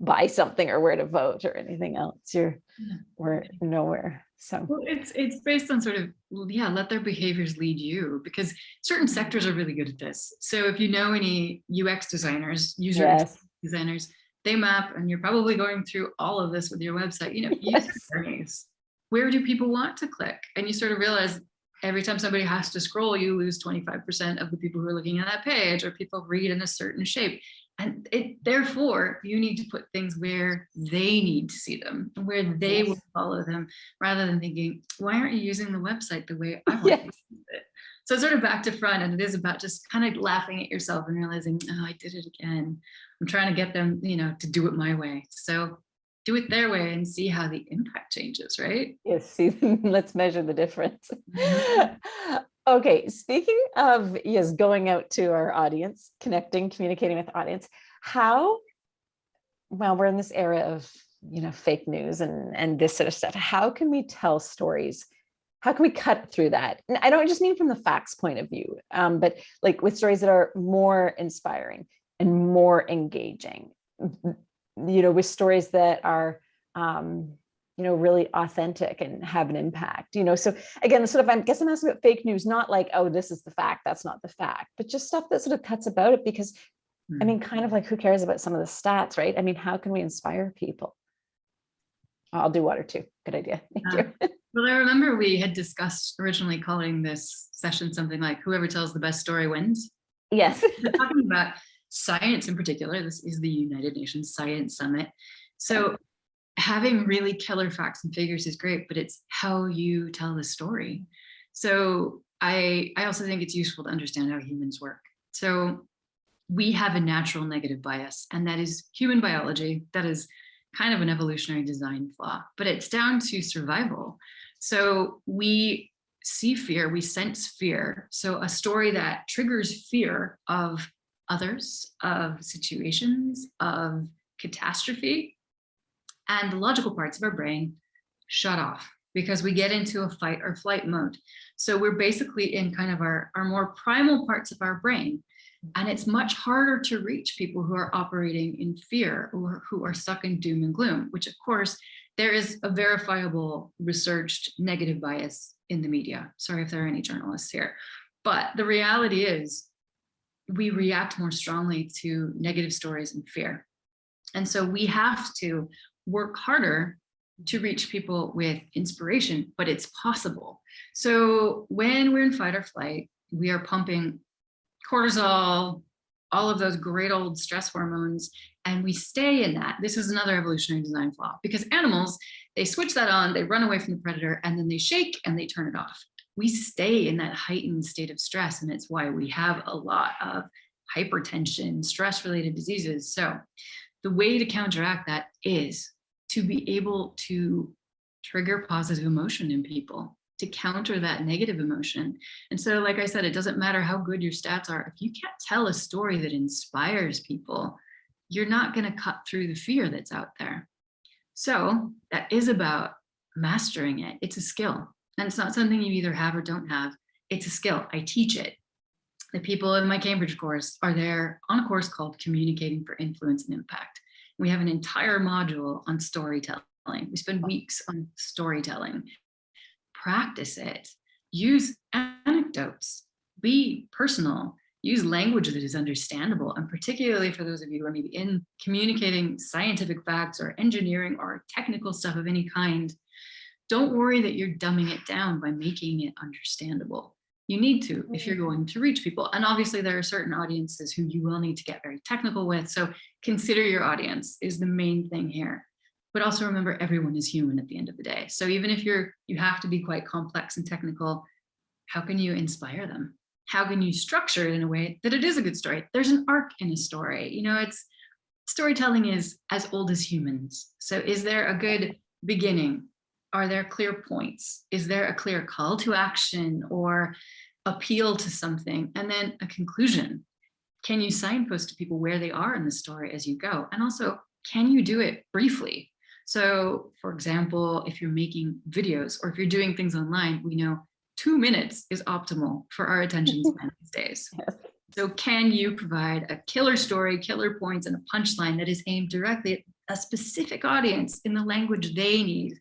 buy something or where to vote or anything else. You're
Yeah.
we're nowhere. So
Well, it's it's based on sort of yeah, let their behaviors lead you because certain sectors are really good at this. So if you know any UX designers, user
yes,
designers, they map, and you're probably going through all of this with your website. You know, [LAUGHS]
Yes.
user journeys. Where do people want to click? And you sort of realize every time somebody has to scroll, you lose 25% of the people who are looking at that page, or people read in a certain shape. And it therefore you need to put things where they need to see them, where they will follow them, rather than thinking, why aren't you using the website the way I [LAUGHS] want
Yes.
to use it? So sort of back to front, and it is about just kind of laughing at yourself and realizing, oh, I did it again. I'm trying to get them, you know, to do it my way. So do it their way and see how the impact changes, right?
yes. See, [LAUGHS] let's measure the difference.
Mhm. [LAUGHS]
okay, speaking of yes, going out to our audience, connecting, communicating with the audience, how well, we're in this era of you know fake news and and this sort of stuff. How can we tell stories? How can we cut through that? And I don't just mean from the facts point of view, um, but like with stories that are more inspiring and more engaging. You know, with stories that are um, you know really authentic and have an impact. You know, so again, sort of I guess I'm asking about fake news, not like oh this is the fact, that's not the fact, but just stuff that sort of cuts about it because I
Hmm.
mean, kind of like who cares about some of the stats, right? I mean, how can we inspire people? I'll do water too. Good idea. [LAUGHS] Thank
Uh,
you.
Well, I remember we had discussed originally calling this session something like whoever tells the best story wins.
Yes.
Talking about science in particular. This is the United Nations Science Summit. So having really killer facts and figures is great, but it's how you tell the story. So I, I also think it's useful to understand how humans work. So we have a natural negative bias, and that is human biology. That is kind of an evolutionary design flaw, but it's down to survival. So we see fear, we sense fear. So a story that triggers fear of others, of situations, of catastrophe, and the logical parts of our brain shut off because we get into a fight or flight mode. So we're basically in kind of our, our more primal parts of our brain. And it's much harder to reach people who are operating in fear or who are stuck in doom and gloom, which of course, there is a verifiable researched negative bias in the media. Sorry if there are any journalists here. But the reality is we react more strongly to negative stories and fear. And so we have to work harder to reach people with inspiration, but it's possible. So when we're in fight or flight, we are pumping cortisol, all of those great old stress hormones, and we stay in that. This is another evolutionary design flaw because animals, they switch that on, they run away from the predator, and then they shake and they turn it off. We stay in that heightened state of stress, and it's why we have a lot of hypertension, stress-related diseases. So the way to counteract that is to be able to trigger positive emotion in people to counter that negative emotion. And so, like I said, it doesn't matter how good your stats are. If you can't tell a story that inspires people, you're not going to cut through the fear that's out there. So that is about mastering it. It's a skill. And it's not something you either have or don't have. It's a skill. I teach it. The people in my Cambridge course are there on a course called Communicating for Influence and Impact. We have an entire module on storytelling. We spend weeks on storytelling. Practice it. Use anecdotes. Be personal. Use language that is understandable. And particularly for those of you who are maybe in communicating scientific facts or engineering or technical stuff of any kind, don't worry that you're dumbing it down by making it understandable. You need to if you're mm-hmm. going to reach people. And obviously there are certain audiences who you will need to get very technical with. So consider your audience is the main thing here. But also remember everyone is human at the end of the day. So even if you're you have to be quite complex and technical, how can you inspire them? How can you structure it in a way that it is a good story? There's an arc in a story. You know, it's storytelling is as old as humans. So is there a good beginning? Are there clear points? Is there a clear call to action or appeal to something? And then a conclusion. Can you signpost to people where they are in the story as you go? And also, can you do it briefly? So for example, if you're making videos or if you're doing things online, we know two minutes is optimal for our attention [LAUGHS] span these days.
Yes.
So can you provide a killer story, killer points, and a punchline that is aimed directly at a specific audience in the language they need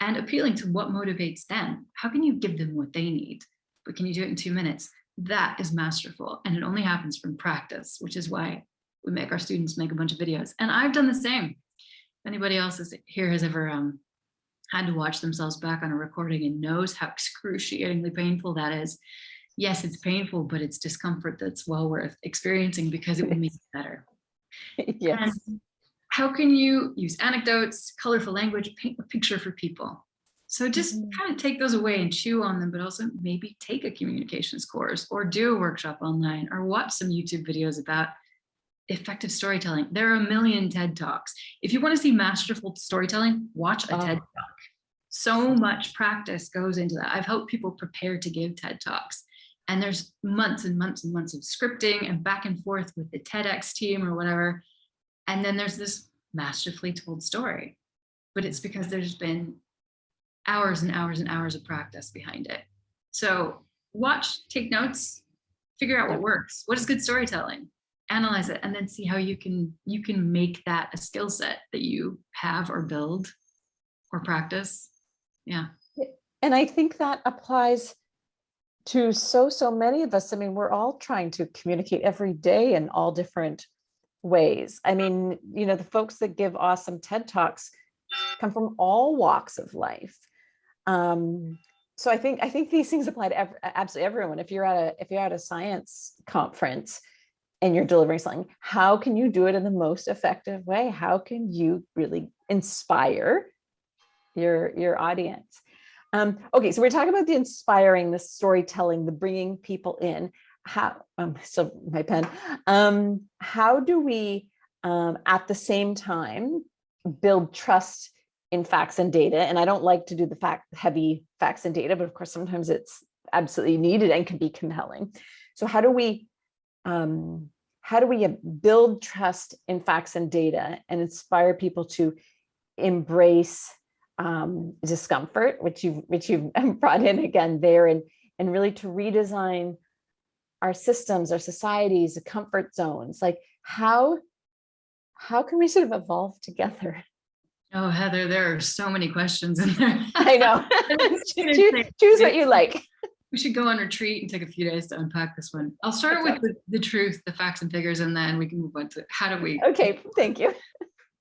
and appealing to what motivates them? How can you give them what they need? But can you do it in two minutes? That is masterful. And it only happens from practice, which is why we make our students make a bunch of videos. And I've done the same. If anybody else is here has ever um, had to watch themselves back on a recording and knows how excruciatingly painful that is. Yes, it's painful, but it's discomfort that's well worth experiencing because it will make it better. [LAUGHS]
Yes.
And how can you use anecdotes, colorful language, paint a picture for people? So just
Mhm.
kind of take those away and chew on them, but also maybe take a communications course or do a workshop online or watch some YouTube videos about effective storytelling. There are a million TED Talks. If you want to see masterful storytelling, watch a TED
Oh.
Talk. So much practice goes into that. I've helped people prepare to give TED Talks. And there's months and months and months of scripting and back and forth with the TEDx team or whatever. And then there's this masterfully told story. But it's because there's been hours and hours and hours of practice behind it. So watch, take notes, figure out what works. What is good storytelling? Analyze it and then see how you can you can make that a skill set that you have or build or practice. Yeah.
And I think that applies to so, so many of us. I mean, we're all trying to communicate every day in all different ways. I mean, you know, the folks that give awesome TED Talks come from all walks of life. Um, so I think I think these things apply to ev- absolutely everyone. If you're at a if you're at a science conference and you're delivering something, how can you do it in the most effective way? How can you really inspire your your audience? Um, okay, so we're talking about the inspiring, the storytelling, the bringing people in. How um, still my pen. Um, how do we um, at the same time build trust in facts and data? And I don't like to do the fact heavy facts and data, but of course sometimes it's absolutely needed and can be compelling. So how do we um, how do we uh, build trust in facts and data and inspire people to embrace um, discomfort, which you've which you've [LAUGHS] brought in again there, and and really to redesign our systems, our societies, the comfort zones. Like how how can we sort of evolve together? [LAUGHS]
Oh, Heather, there are so many questions in there.
I know. [LAUGHS] choose, choose what you like.
We should go on retreat and take a few days to unpack this one. I'll start with the, the truth, the facts and figures, and then we can move on to how do we
Okay, thank you. [LAUGHS]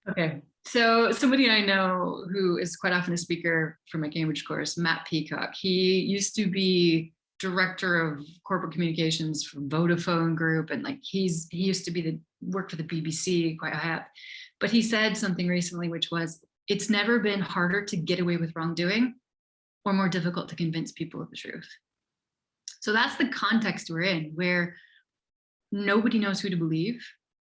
Okay, so somebody I know who is quite often a speaker for my Cambridge course, Matt Peacock. He used to be director of corporate communications for Vodafone Group, and like he's he used to be the work for the BBC quite high up. But he said something recently, which was, "It's never been harder to get away with wrongdoing, or more difficult to convince people of the truth." So that's the context we're in, where nobody knows who to believe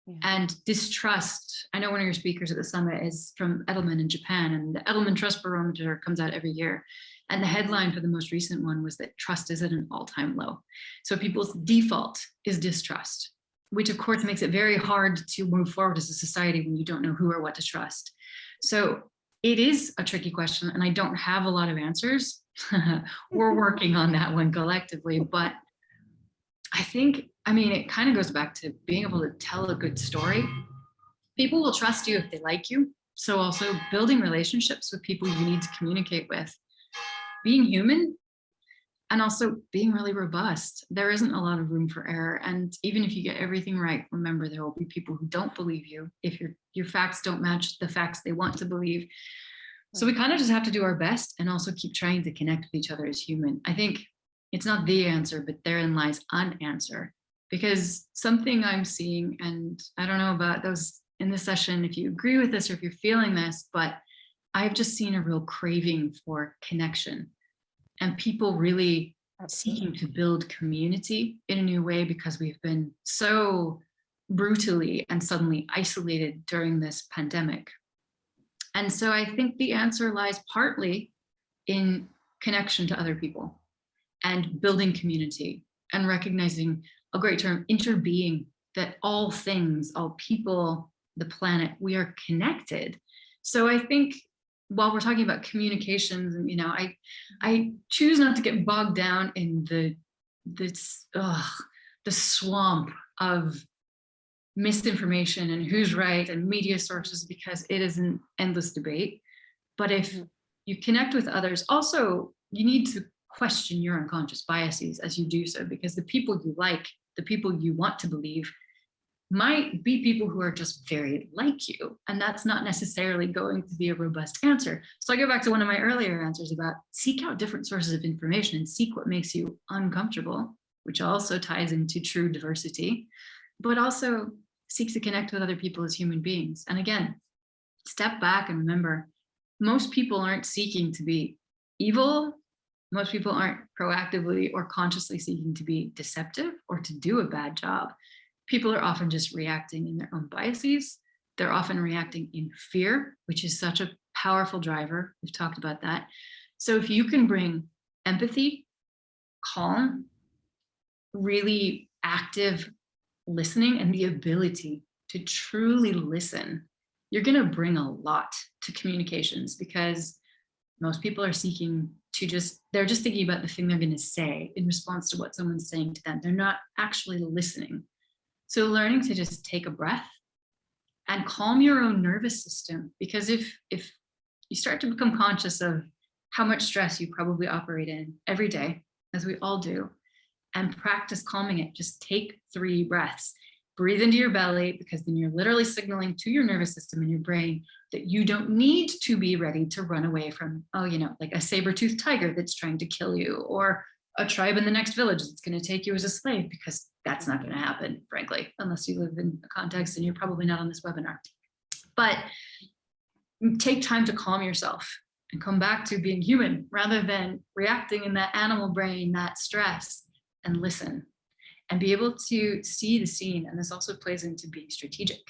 Yeah.
and distrust. I know one of your speakers at the summit is from Edelman in Japan, and the Edelman Trust Barometer comes out every year. And the headline for the most recent one was that trust is at an all-time low. So people's default is distrust, which of course makes it very hard to move forward as a society when you don't know who or what to trust. So it is a tricky question, and I don't have a lot of answers. [LAUGHS] We're working on that one collectively, but I think, I mean, it kind of goes back to being able to tell a good story. People will trust you if they like you. So also building relationships with people you need to communicate with, being human, and also being really robust. There isn't a lot of room for error. And even if you get everything right, remember there will be people who don't believe you if your, your facts don't match the facts they want to believe. So we kind of just have to do our best and also keep trying to connect with each other as human. I think it's not the answer, but therein lies an answer. Because something I'm seeing, and I don't know about those in this session, if you agree with this or if you're feeling this, but I've just seen a real craving for connection and people really seeking to build community in a new way because we've been so brutally and suddenly isolated during this pandemic. And so I think the answer lies partly in connection to other people and building community and recognizing a great term, interbeing, that all things, all people, the planet, we are connected. So I think while we're talking about communications you know i i choose not to get bogged down in the this ugh, the swamp of misinformation and who's right and media sources because it is an endless debate but if
Mhm.
you connect with others also you need to question your unconscious biases as you do so because the people you like the people you want to believe might be people who are just very like you. And that's not necessarily going to be a robust answer. So I go back to one of my earlier answers about seek out different sources of information and seek what makes you uncomfortable, which also ties into true diversity, but also seek to connect with other people as human beings. And again, step back and remember, most people aren't seeking to be evil. Most people aren't proactively or consciously seeking to be deceptive or to do a bad job people are often just reacting in their own biases. They're often reacting in fear, which is such a powerful driver. We've talked about that. So if you can bring empathy, calm, really active listening and the ability to truly listen, you're going to bring a lot to communications because most people are seeking to just, they're just thinking about the thing they're going to say in response to what someone's saying to them. They're not actually listening. So learning to just take a breath and calm your own nervous system, because if, if you start to become conscious of how much stress you probably operate in every day, as we all do, and practice calming it, just take three breaths. Breathe into your belly, because then you're literally signaling to your nervous system and your brain that you don't need to be ready to run away from, oh, you know, like a saber-toothed tiger that's trying to kill you, or a tribe in the next village that's going to take you as a slave because that's not going to happen, frankly, unless you live in a context and you're probably not on this webinar. But take time to calm yourself and come back to being human rather than reacting in that animal brain, that stress, and listen and be able to see the scene. And this also plays into being strategic.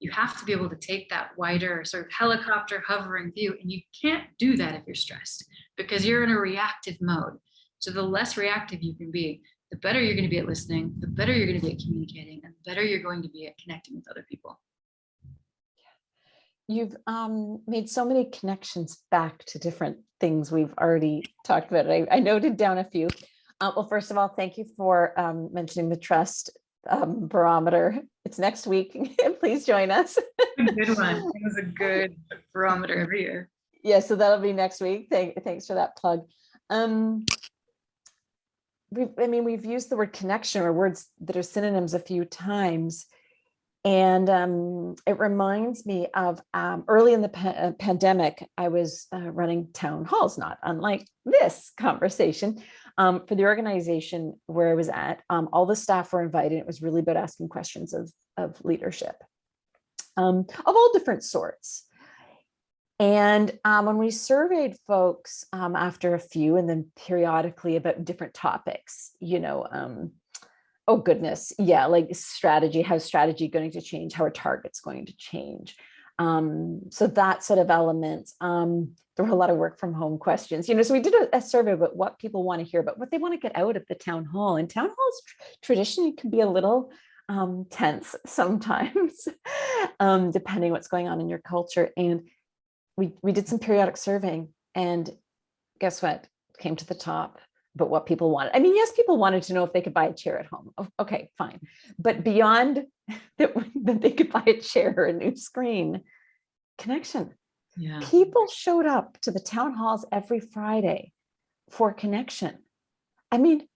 You have to be able to take that wider sort of helicopter hovering view, and you can't do that if you're stressed because you're in a reactive mode. So the less reactive you can be, the better you're going to be at listening, the better you're going to be at communicating, and the better you're going to be at connecting with other people.
You've um, made so many connections back to different things we've already talked about. I, I noted down a few. Uh, well, first of all, thank you for um, mentioning the trust um, barometer. It's next week. [LAUGHS] Please join us.
Good one. [LAUGHS] It was a good barometer every year.
Yeah, so that'll be next week. Thank, thanks for that plug. Um, we've, I mean, we've used the word connection or words that are synonyms a few times. And um, it reminds me of um, early in the pa uh, pandemic, I was uh, running town halls, not unlike this conversation um, for the organization where I was at. Um, all the staff were invited. It was really about asking questions of, of leadership um, of all different sorts. And um, when we surveyed folks um, after a few and then periodically about different topics, you know, um, oh goodness, yeah, like strategy, how's strategy going to change, how are targets going to change? Um, so that sort of element, um, there were a lot of work from home questions, you know, so we did a, a survey about what people want to hear about what they want to get out of the town hall and town halls tr traditionally can be a little um, tense [LAUGHS] sometimes, [LAUGHS] depending what's going on in your culture. And we, we did some periodic surveying and guess what came to the top but what people wanted. I mean, yes, people wanted to know if they could buy a chair at home. Okay, fine. But beyond [LAUGHS] that, that they could buy a chair or a new screen, connection.
Yeah.
People showed up to the town halls every Friday for connection. I mean,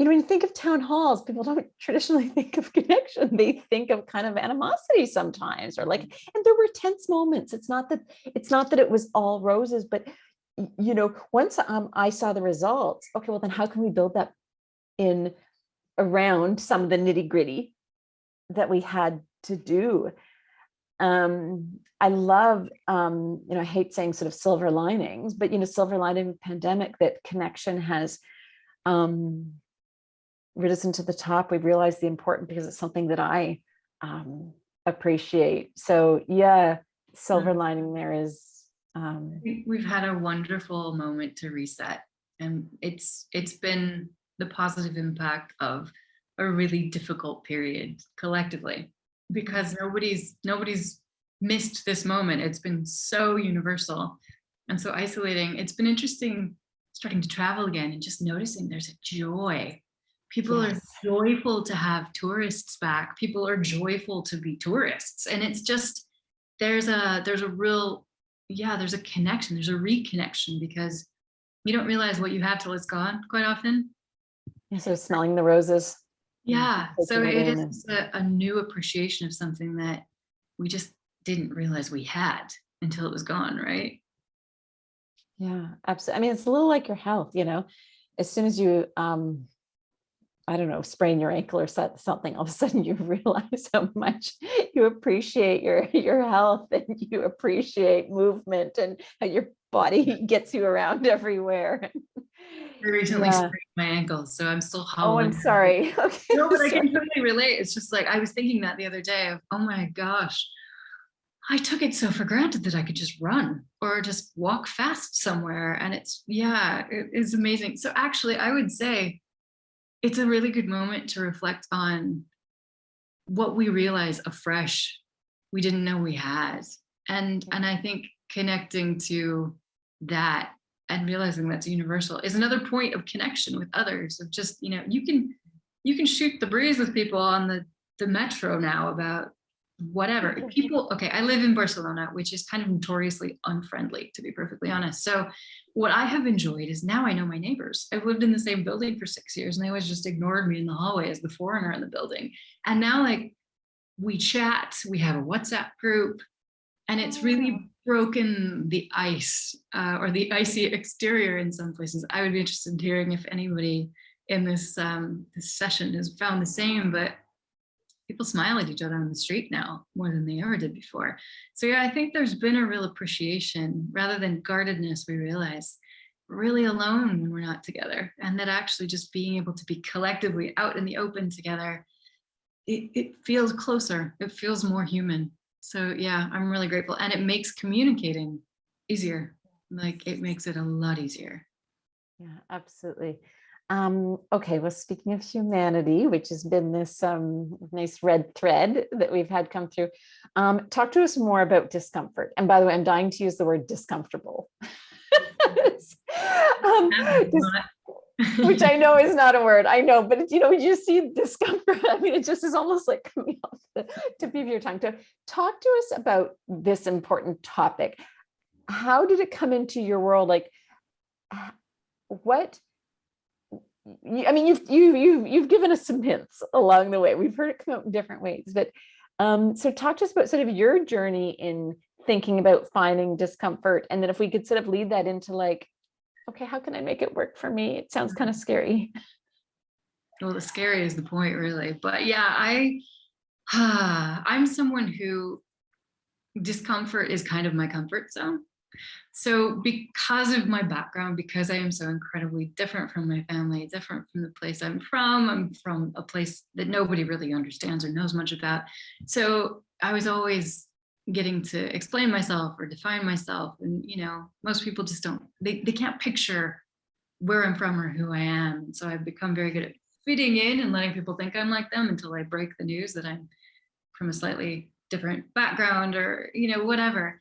you know, when you think of town halls, people don't [LAUGHS] traditionally think of connection. They think of kind of animosity sometimes, or like, and there were tense moments. It's not that it's not that it was all roses, but you know, once um, I saw the results, okay, well then how can we build that in around some of the nitty gritty that we had to do? Um, I love, um, you know, I hate saying sort of silver linings, but, you know, silver lining pandemic that connection has um, risen to the top. We've realized the important because it's something that I um, appreciate. So yeah, silver lining there is um,
We've had a wonderful moment to reset and it's it's been the positive impact of a really difficult period collectively because nobody's nobody's missed this moment. It's been so universal and so isolating. It's been interesting starting to travel again and just noticing there's a joy. People
Yes.
are joyful to have tourists back. People are joyful to be tourists. And it's just, there's a, there's a real, yeah, there's a connection, there's a reconnection because you don't realize what you have till it's gone quite often.
Yeah, So smelling the roses.
Yeah, so it is a, a new appreciation of something that we just didn't realize we had until it was gone, right?
Yeah, absolutely. I mean, it's a little like your health, you know, as soon as you, um, I don't know, sprain your ankle or something, all of a sudden you [LAUGHS] realize how much you appreciate your, your health [LAUGHS] and you appreciate movement and how your body [LAUGHS] gets you around everywhere.
I recently
Yeah.
sprained my ankle, so I'm still
Oh. I'm sorry. Okay.
No, but I can totally relate. It's just like I was thinking that the other day of, oh my gosh, I took it so for granted that I could just run or just walk fast somewhere. And it's, yeah, it is amazing. So actually, I would say it's a really good moment to reflect on what we realize afresh we didn't know we had. And, and I think connecting to that and realizing that's universal is another point of connection with others of just, you know, you can you can shoot the breeze with people on the, the metro now about whatever. [LAUGHS] People, okay, I live in Barcelona, which is kind of notoriously unfriendly, to be perfectly honest. So what I have enjoyed is now I know my neighbors. I've lived in the same building for six years and they always just ignored me in the hallway as the foreigner in the building. And now like we chat, we have a WhatsApp group, and it's really broken the ice uh, or the icy exterior in some places. I would be interested in hearing if anybody in this um, this session has found the same, but people smile at each other on the street now more than they ever did before. So yeah, I think there's been a real appreciation rather than guardedness. We realize we're really alone when we're not together, and that actually just being able to be collectively out in the open together, it, it feels closer. It feels more human. So yeah, I'm really grateful, and it makes communicating easier. Like it makes it a lot easier.
Yeah, absolutely. Um, okay, well, speaking of humanity, which has been this um, nice red thread that we've had come through, um, talk to us more about discomfort. And by the way, I'm dying to use the word discomfortable. [LAUGHS] um, [LAUGHS] which I know is not a word, I know, but you know, you see discomfort. [LAUGHS] I mean, it just is almost like coming off the tip of your tongue. To talk to us about this important topic. How did it come into your world? Like, what? I mean, you've you you you've given us some hints along the way. We've heard it come out in different ways, but um, so talk to us about sort of your journey in thinking about finding discomfort, and then if we could sort of lead that into like, okay, how can I make it work for me? It sounds kind of scary.
well the scary is the point really but yeah i [SIGHS] i'm someone who discomfort is kind of my comfort zone so because of my background because i am so incredibly different from my family different from the place i'm from i'm from a place that nobody really understands or knows much about so i was always getting to explain myself or define myself and you know most people just don't they, they can't picture where i'm from or who i am so i've become very good at fitting in and letting people think I'm like them until I break the news that I'm from a slightly different background or, you know, whatever.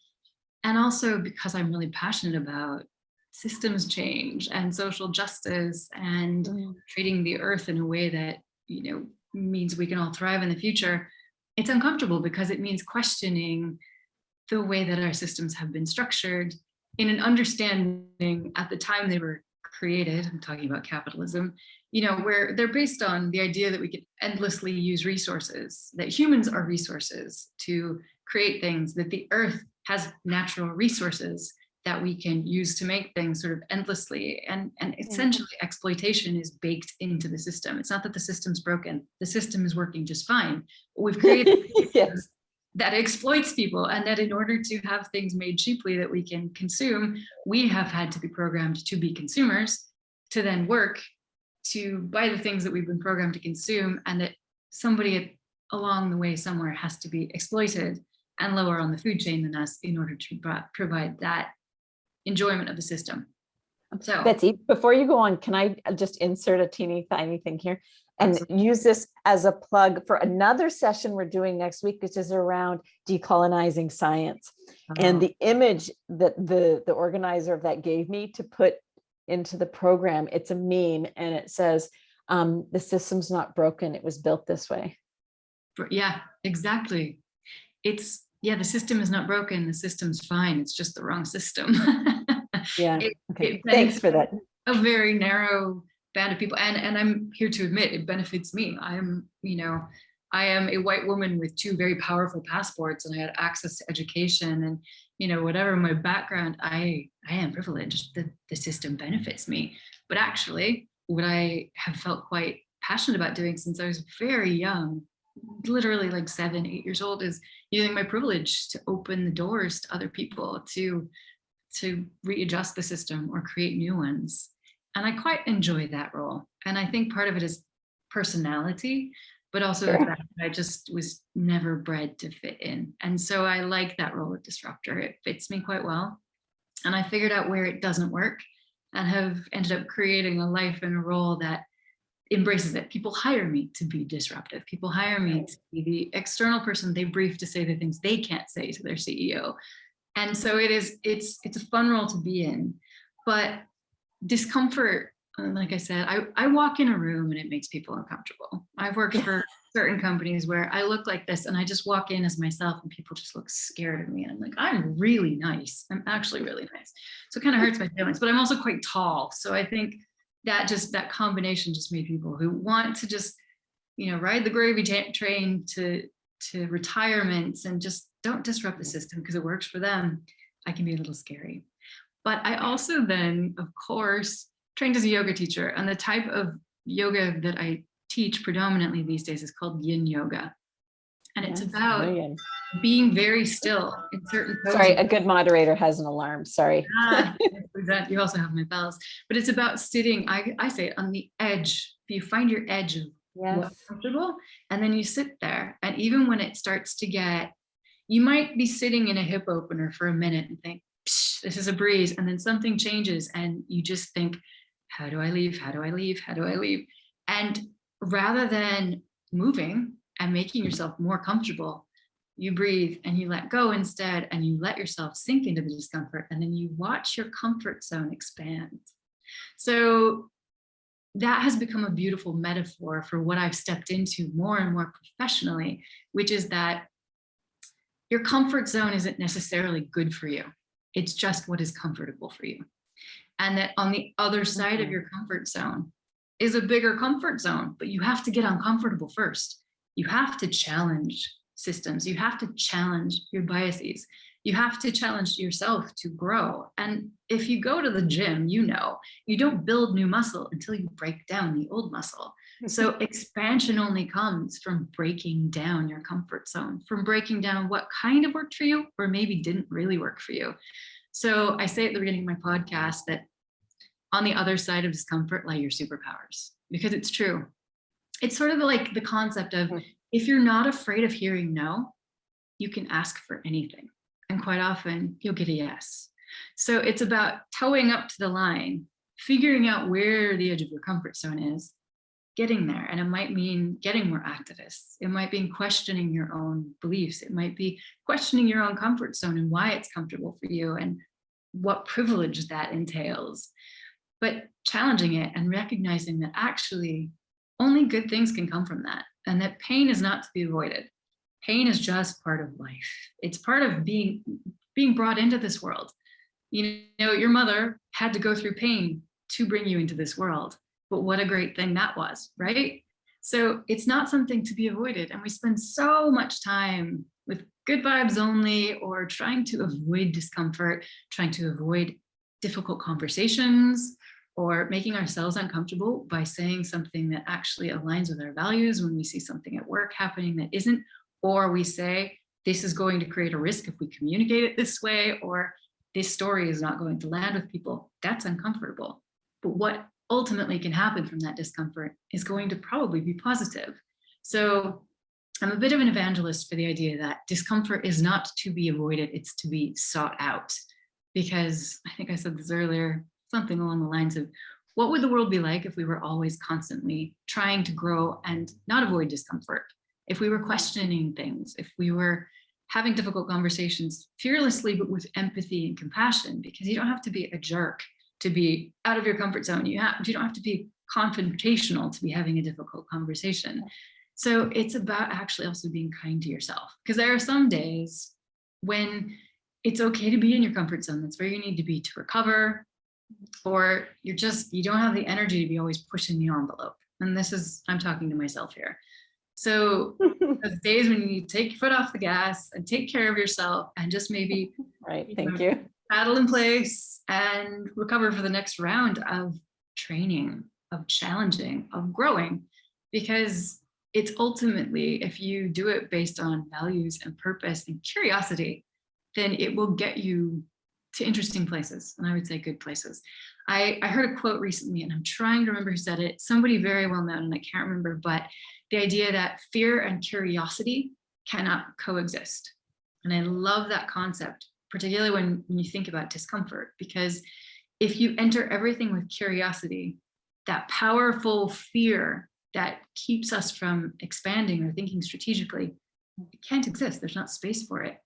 And also because I'm really passionate about systems change and social justice and
Mm.
treating the earth in a way that, you know, means we can all thrive in the future, it's uncomfortable because it means questioning the way that our systems have been structured in an understanding at the time they were created, I'm talking about capitalism, you know, where they're based on the idea that we can endlessly use resources, that humans are resources to create things, that the earth has natural resources that we can use to make things sort of endlessly. And, and essentially exploitation is baked into the system. It's not that the system's broken, the system is working just fine. But we've created [LAUGHS]
yes.
that exploits people and that in order to have things made cheaply that we can consume, we have had to be programmed to be consumers to then work to buy the things that we've been programmed to consume and that somebody along the way somewhere has to be exploited and lower on the food chain than us in order to provide that enjoyment of the system. So
Betsy, before you go on, can I just insert a teeny tiny thing here? And use this as a plug for another session we're doing next week, which is around decolonizing science. And
Oh.
the image that the, the organizer of that gave me to put into the program, it's a meme and it says, um, the system's not broken, it was built this way.
Yeah, exactly. It's, yeah, the system is not broken. The system's fine. It's just the wrong system. [LAUGHS]
Yeah,
It-
okay,
it
thanks for that.
a very narrow band of people and and i'm here to admit it benefits me i am you know i am a white woman with two very powerful passports and i had access to education and you know whatever my background i i am privileged the, the system benefits me but actually what i have felt quite passionate about doing since i was very young literally like seven eight years old is using my privilege to open the doors to other people to to readjust the system or create new ones. And I quite enjoy that role. And I think part of it is personality, but also the fact that I just was never bred to fit in. And so I like that role of disruptor. It fits me quite well. And I figured out where it doesn't work and have ended up creating a life and a role that embraces it. People hire me to be disruptive. People hire me to be the external person they brief to say the things they can't say to their CEO and so it is it's it's a fun role to be in but discomfort uh, like i said i i walk in a room and it makes people uncomfortable. I've worked for certain companies where i look like this and i just walk in as myself and people just look scared of me and i'm like i'm really nice. I'm actually really nice. So it kind of hurts my feelings but i'm also quite tall. So i think that just that combination just made people who want to just you know ride the gravy train to to retirements and just don't disrupt the system because it works for them, I can be a little scary. But I also then, of course, trained as a yoga teacher and the type of yoga that I teach predominantly these days is called yin yoga. And it's
Yes,
about
brilliant.
being very still in certain
Sorry, a good moderator has an alarm, sorry.
That- you also have my bells, but it's about sitting, I, I say it on the edge. You find your edge of what's comfortable and then you sit there. And even when it starts to get you might be sitting in a hip opener for a minute and think this is a breeze. And then something changes and you just think how do i leave? How do i leave? How do i leave? And rather than moving and making yourself more comfortable you breathe and you let go instead and you let yourself sink into the discomfort and then you watch your comfort zone expand so that has become a beautiful metaphor for what I've stepped into more and more professionally, which is that your comfort zone isn't necessarily good for you. It's just what is comfortable for you. And that on the other side of
Mhm.
your comfort zone is a bigger comfort zone, but you have to get uncomfortable first. You have to challenge systems. You have to challenge your biases. You have to challenge yourself to grow. And if you go to the gym, you know, you don't build new muscle until you break down the old muscle. Mm-hmm. So expansion only comes from breaking down your comfort zone, from breaking down what kind of worked for you or maybe didn't really work for you. So I say at the beginning of my podcast that on the other side of discomfort lie your superpowers because it's true. It's sort of like the concept of
Mhm.
if you're not afraid of hearing no, you can ask for anything. And quite often you'll get a yes. So it's about toeing up to the line, figuring out where the edge of your comfort zone is, getting there. And it might mean getting more activists. It might be questioning your own beliefs. It might be questioning your own comfort zone and why it's comfortable for you and what privilege that entails. But challenging it and recognizing that actually only good things can come from that and that pain is not to be avoided. Pain is just part of life. It's part of being being brought into this world. You know, your mother had to go through pain to bring you into this world. But what a great thing that was, right? So it's not something to be avoided. And we spend so much time with good vibes only or trying to avoid discomfort, trying to avoid difficult conversations or making ourselves uncomfortable by saying something that actually aligns with our values when we see something at work happening that isn't, or we say, this is going to create a risk if we communicate it this way, or this story is not going to land with people. That's uncomfortable. But what ultimately can happen from that discomfort is going to probably be positive. So I'm a bit of an evangelist for the idea that discomfort is not to be avoided, it's to be sought out. Because I think I said this earlier, something along the lines of what would the world be like if we were always constantly trying to grow and not avoid discomfort? If we were questioning things, if we were having difficult conversations fearlessly, but with empathy and compassion, because you don't have to be a jerk to be out of your comfort zone. You have, you don't have to be confrontational to be having a difficult conversation. So it's about actually also being kind to yourself because there are some days when it's okay to be in your comfort zone. That's where you need to be to recover or you're just, you don't have the energy to be always pushing the envelope. And this is, I'm talking to myself here. So [LAUGHS] those days when you take your foot off the gas and take care of yourself and just maybe
Right,
you
thank
know,
you.
paddle in place and recover for the next round of training, of challenging, of growing, because it's ultimately, if you do it based on values and purpose and curiosity, then it will get you to interesting places. And I would say good places. I, I heard a quote recently and I'm trying to remember who said it, somebody very well known and I can't remember, but the idea that fear and curiosity cannot coexist. And I love that concept, particularly when, when you think about discomfort, because if you enter everything with curiosity, that powerful fear that keeps us from expanding or thinking strategically, it can't exist. There's not space for it.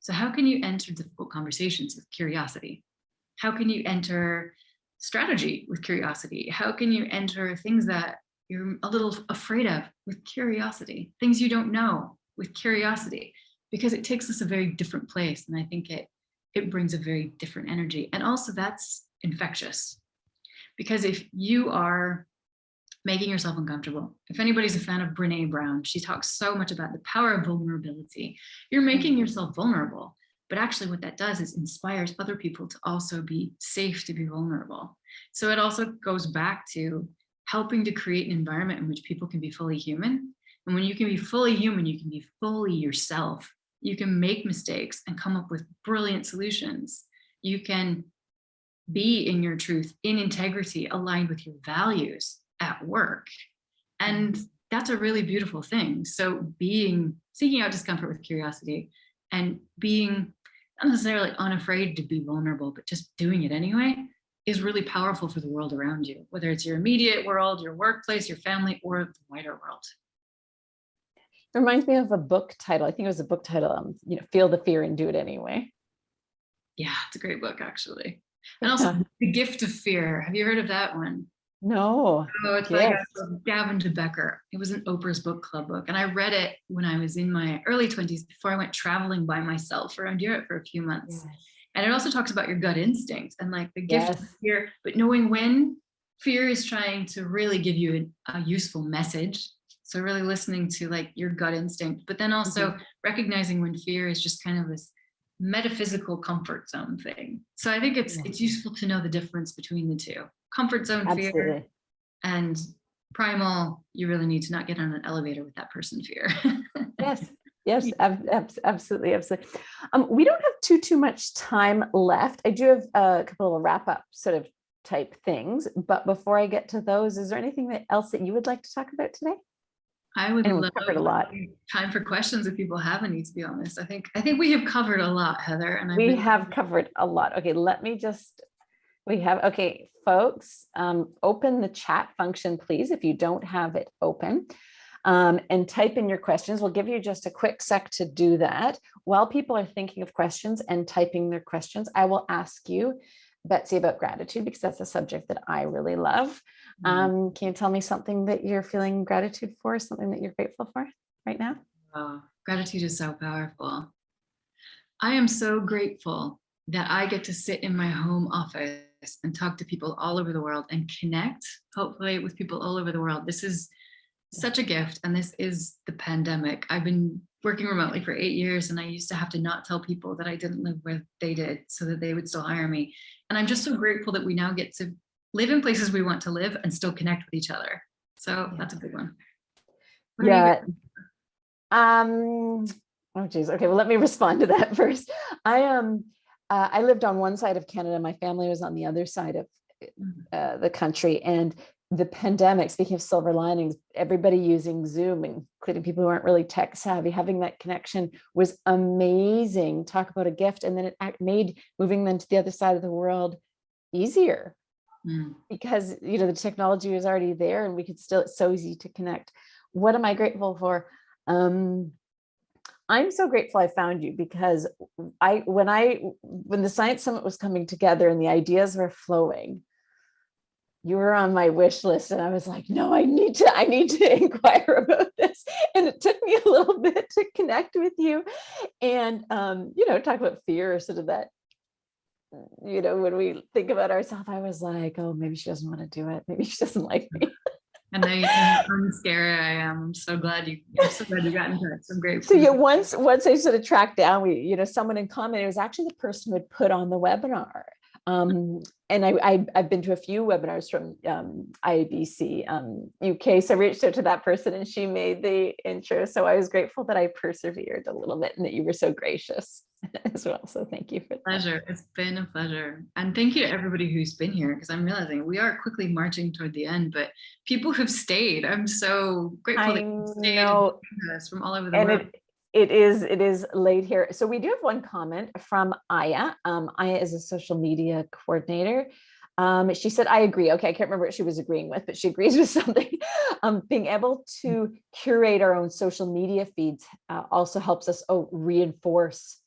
So how can you enter difficult conversations with curiosity? How can you enter strategy with curiosity? How can you enter things that you're a little afraid of with curiosity, things you don't know with curiosity, because it takes us a very different place. And I think it, it brings a very different energy. And also that's infectious. Because if you are making yourself uncomfortable, if anybody's a fan of Brene Brown, she talks so much about the power of vulnerability. You're making yourself vulnerable. But actually what that does is inspires other people to also be safe to be vulnerable. So it also goes back to helping to create an environment in which people can be fully human. And when you can be fully human, you can be fully yourself. You can make mistakes and come up with brilliant solutions. You can be in your truth, in integrity, aligned with your values at work. And that's a really beautiful thing. So being, seeking out discomfort with curiosity and being not necessarily unafraid to be vulnerable, but just doing it anyway is really powerful for the world around you, whether it's your immediate world, your workplace, your family, or the wider world.
It Reminds me of a book title. I think it was a book title, um, you know, feel the fear and do it anyway.
Yeah, it's a great book, actually. And [LAUGHS] also The Gift of Fear. Have you heard of that one?
No.
Oh, it's like
Yes.
uh, Gavin de Becker. It was an Oprah's book club book. And I read it when I was in my early 20s before I went traveling by myself around Europe for a few months. And it also talks about your gut instinct and like the gift of fear, but knowing when fear is trying to really give you a, a useful message. So really listening to like your gut instinct, but then also recognizing when fear is just kind of this metaphysical comfort zone thing. So I think it's it's useful to know the difference between the two. Comfort zone fear and primal, you really need to not get on an elevator with that person fear. [LAUGHS]
Yes, yes, ab- abs- absolutely, absolutely. Um, we don't have too, too much time left. I do have a couple of wrap up sort of type things, but before I get to those, is there anything that else that you would like to talk about today?
I would
And
love
covered a lot.
time for questions if people have any, to be honest. I think I think we have covered a lot, Heather. And I
We have covered a lot. Okay, let me just, we have, okay, folks, um, open the chat function, please, if you don't have it open. Um, and type in your questions. We'll give you just a quick sec to do that. While people are thinking of questions and typing their questions, I will ask you, Betsy, about gratitude because that's a subject that I really love.
Mhm.
Um, can you tell me something that you're feeling gratitude for, something that you're grateful for right now?
Oh, gratitude is so powerful. I am so grateful that I get to sit in my home office and talk to people all over the world and connect, hopefully, with people all over the world. This is such a gift, and this is the pandemic. I've been working remotely for eight years, and I used to have to not tell people that I didn't live where they did so that they would still hire me. And I'm just so grateful that we now get to live in places we want to live and still connect with each other. So that's a big one. What
Yeah. Um, oh geez, okay, well, let me [LAUGHS] respond to that [LAUGHS] first. I um, uh, I lived on one side of Canada, my family was on the other side of
Mhm.
uh, the country and the pandemic, speaking of silver linings, everybody using Zoom, including people who aren't really tech savvy, having that connection was amazing. Talk about a gift. And then it made moving them to the other side of the world easier
Mm.
because you know the technology was already there and we could still it's so easy to connect what am i grateful for um i'm so grateful i found you because i when i when the science summit was coming together and the ideas were flowing you were on my wish list and i was like no i need to i need to [LAUGHS] inquire about this and it took me a little [LAUGHS] bit to connect with you and um you know talk about fear sort of that you know, when we think about ourselves, I was like, oh, maybe she doesn't want to do it. Maybe she doesn't like [LAUGHS] me.
And now you know how scary I am. I'm so glad you. I'm so glad you got in touch. I'm grateful.
So yeah, once once I sort of tracked down, we, you know, someone in common, it was actually the person who had put on the webinar. Um, and I, I, have been to a few webinars from um, IABC um, UK. So I reached out to that person and she made the intro. So I was grateful that I persevered a little bit and that you were so gracious [LAUGHS] as well. So thank you for that.
pleasure. It's been a pleasure. And thank you to everybody who's been here because I'm realizing we are quickly marching toward the end, but people [LAUGHS] who've stayed. I'm so grateful
I
that you stayed
know,
from all over the
and
world.
it, it is it is late here. So we do have one comment from Aya. Um, Aya is a social media coordinator. Um, she said, I agree. Okay, I can't remember what she was agreeing with, but she agrees [LAUGHS] with something. Um, being able to curate our own social media feeds uh, also helps us oh, reinforce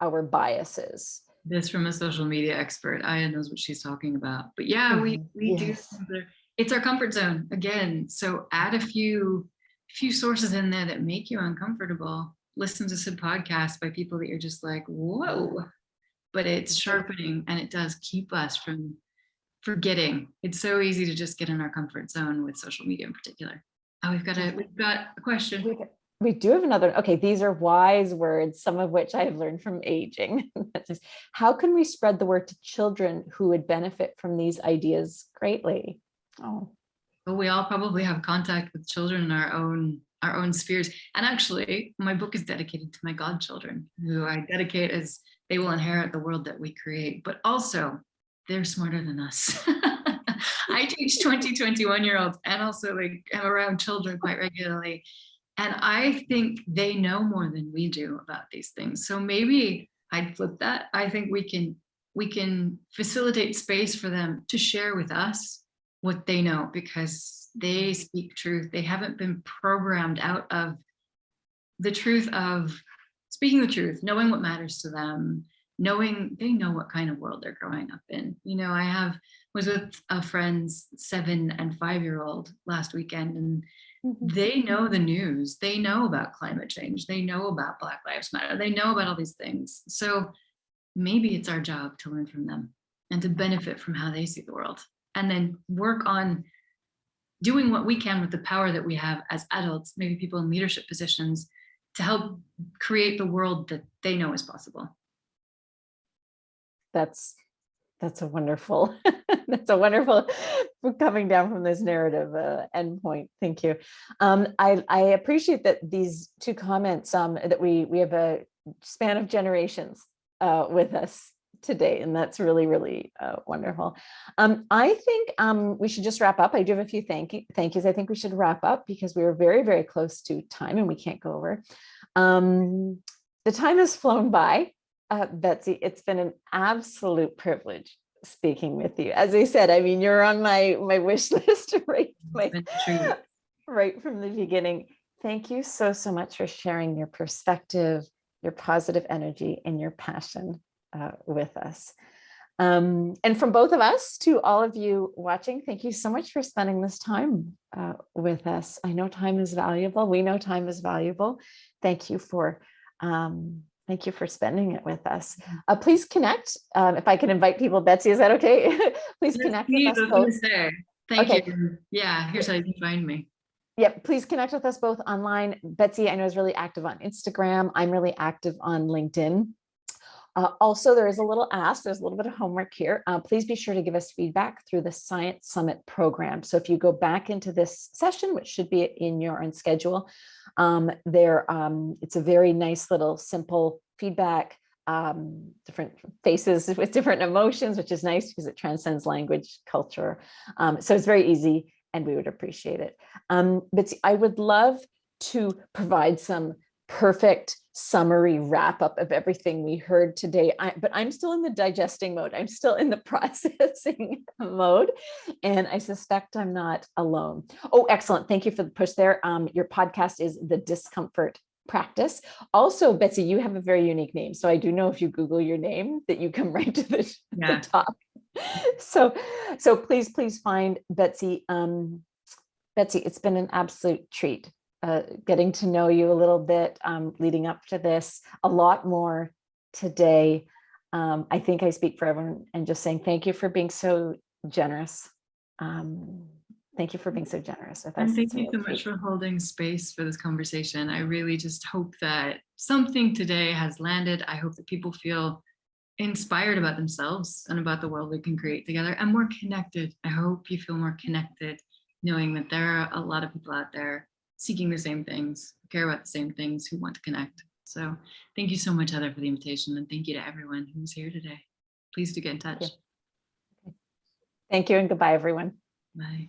our biases.
this from a social media expert. Aya knows what she's talking about. But yeah, we
Mhm.
we do.
Yes.
consider- It's our comfort zone again. So add a few few sources in there that make you uncomfortable. Listen to some podcasts by people that you're just like, whoa. But it's sharpening and it does keep us from forgetting. It's so easy to just get in our comfort zone with social media in particular. Oh, we've got a we've got a question.
We, we do have another, okay, these are wise words, some of which I have learned from aging. [LAUGHS] How can we spread the word to children who would benefit from these ideas greatly? Oh,
but we all probably have contact with children in our own our own spheres. And actually my book is dedicated to my godchildren who i dedicate as they will inherit the world that we create. But also they're smarter than us. [LAUGHS] I teach 20 21 year olds and also like i'm around children quite regularly and i think they know more than we do about these things so maybe i'd flip that i think we can we can facilitate space for them to share with us what they know because they speak truth. They haven't been programmed out of the truth of speaking the truth, knowing what matters to them, knowing they know what kind of world they're growing up in. You know, I have was with a friend's seven and five year old last weekend and
Mhm.
they know the news. They know about climate change. They know about Black Lives Matter. They know about all these things. So maybe it's our job to learn from them and to benefit from how they see the world and then work on doing what we can with the power that we have as adults, maybe people in leadership positions, to help create the world that they know is possible.
that's, that's a wonderful, [LAUGHS] that's a wonderful coming down from this narrative uh, endpoint. Thank you. Um, I, I appreciate that these two comments um, that we, we have a span of generations uh, with us today, and that's really, really uh, wonderful. Um, I think um, we should just wrap up. I do have a few thank you, thank yous. I think we should wrap up because we are very, very close to time and we can't go over. Um, the time has flown by. Uh, Betsy, it's been an absolute privilege speaking with you. As I said, I mean, you're on my my wish [LAUGHS] list right, my,
been a treat. [LAUGHS]
right from the beginning. Thank you so, so much for sharing your perspective, your positive energy and your passion uh, with us. Um, and from both of us to all of you watching, thank you so much for spending this time uh, with us. I know time is valuable. We know time is valuable. Thank you for um, thank you for spending it with us. Uh, please connect. Um, if I can invite people, Betsy, is that okay? [LAUGHS] please
Yes,
connect
please,
with us both.
Thank
Okay.
you. Yeah, here's how you can find me.
Yep, please connect with us both online. Betsy, I know is really active on Instagram. I'm really active on LinkedIn. Uh, also, there is a little ask, there's a little bit of homework here. Uh, please be sure to give us feedback through the Science Summit program. So if you go back into this session, which should be in your own schedule, um, there, um, it's a very nice little simple feedback, um, different faces with different emotions, which is nice because it transcends language, culture. Um, so it's very easy and we would appreciate it. Um, Betsy, I would love to provide some perfect summary wrap up of everything we heard today. I, but I'm still in the digesting mode. I'm still in the [LAUGHS] processing mode. And I suspect I'm not alone. Oh, excellent. Thank you for the push there. Um, your podcast is The Discomfort Practice. Also, Betsy, you have a very unique name. So I do know if you Google your name that you come [LAUGHS] right to the,
Yeah.
the top. So, so please, please find Betsy. Um, Betsy, it's been an absolute treat uh, getting to know you a little bit um, leading up to this, a lot more today. Um, I think I speak for everyone and just saying thank you for being so generous. Um, thank you for being so generous with us.
And thank you so much for holding space for this conversation. I really just hope that something today has landed. I hope that people feel inspired about themselves and about the world we can create together and more connected. I hope you feel more connected, knowing that there are a lot of people out there seeking the same things, care about the same things, who want to connect. So thank you so much, Heather, for the invitation. And thank you to everyone who's here today. Please do get in touch.
Thank you and goodbye, everyone.
Bye.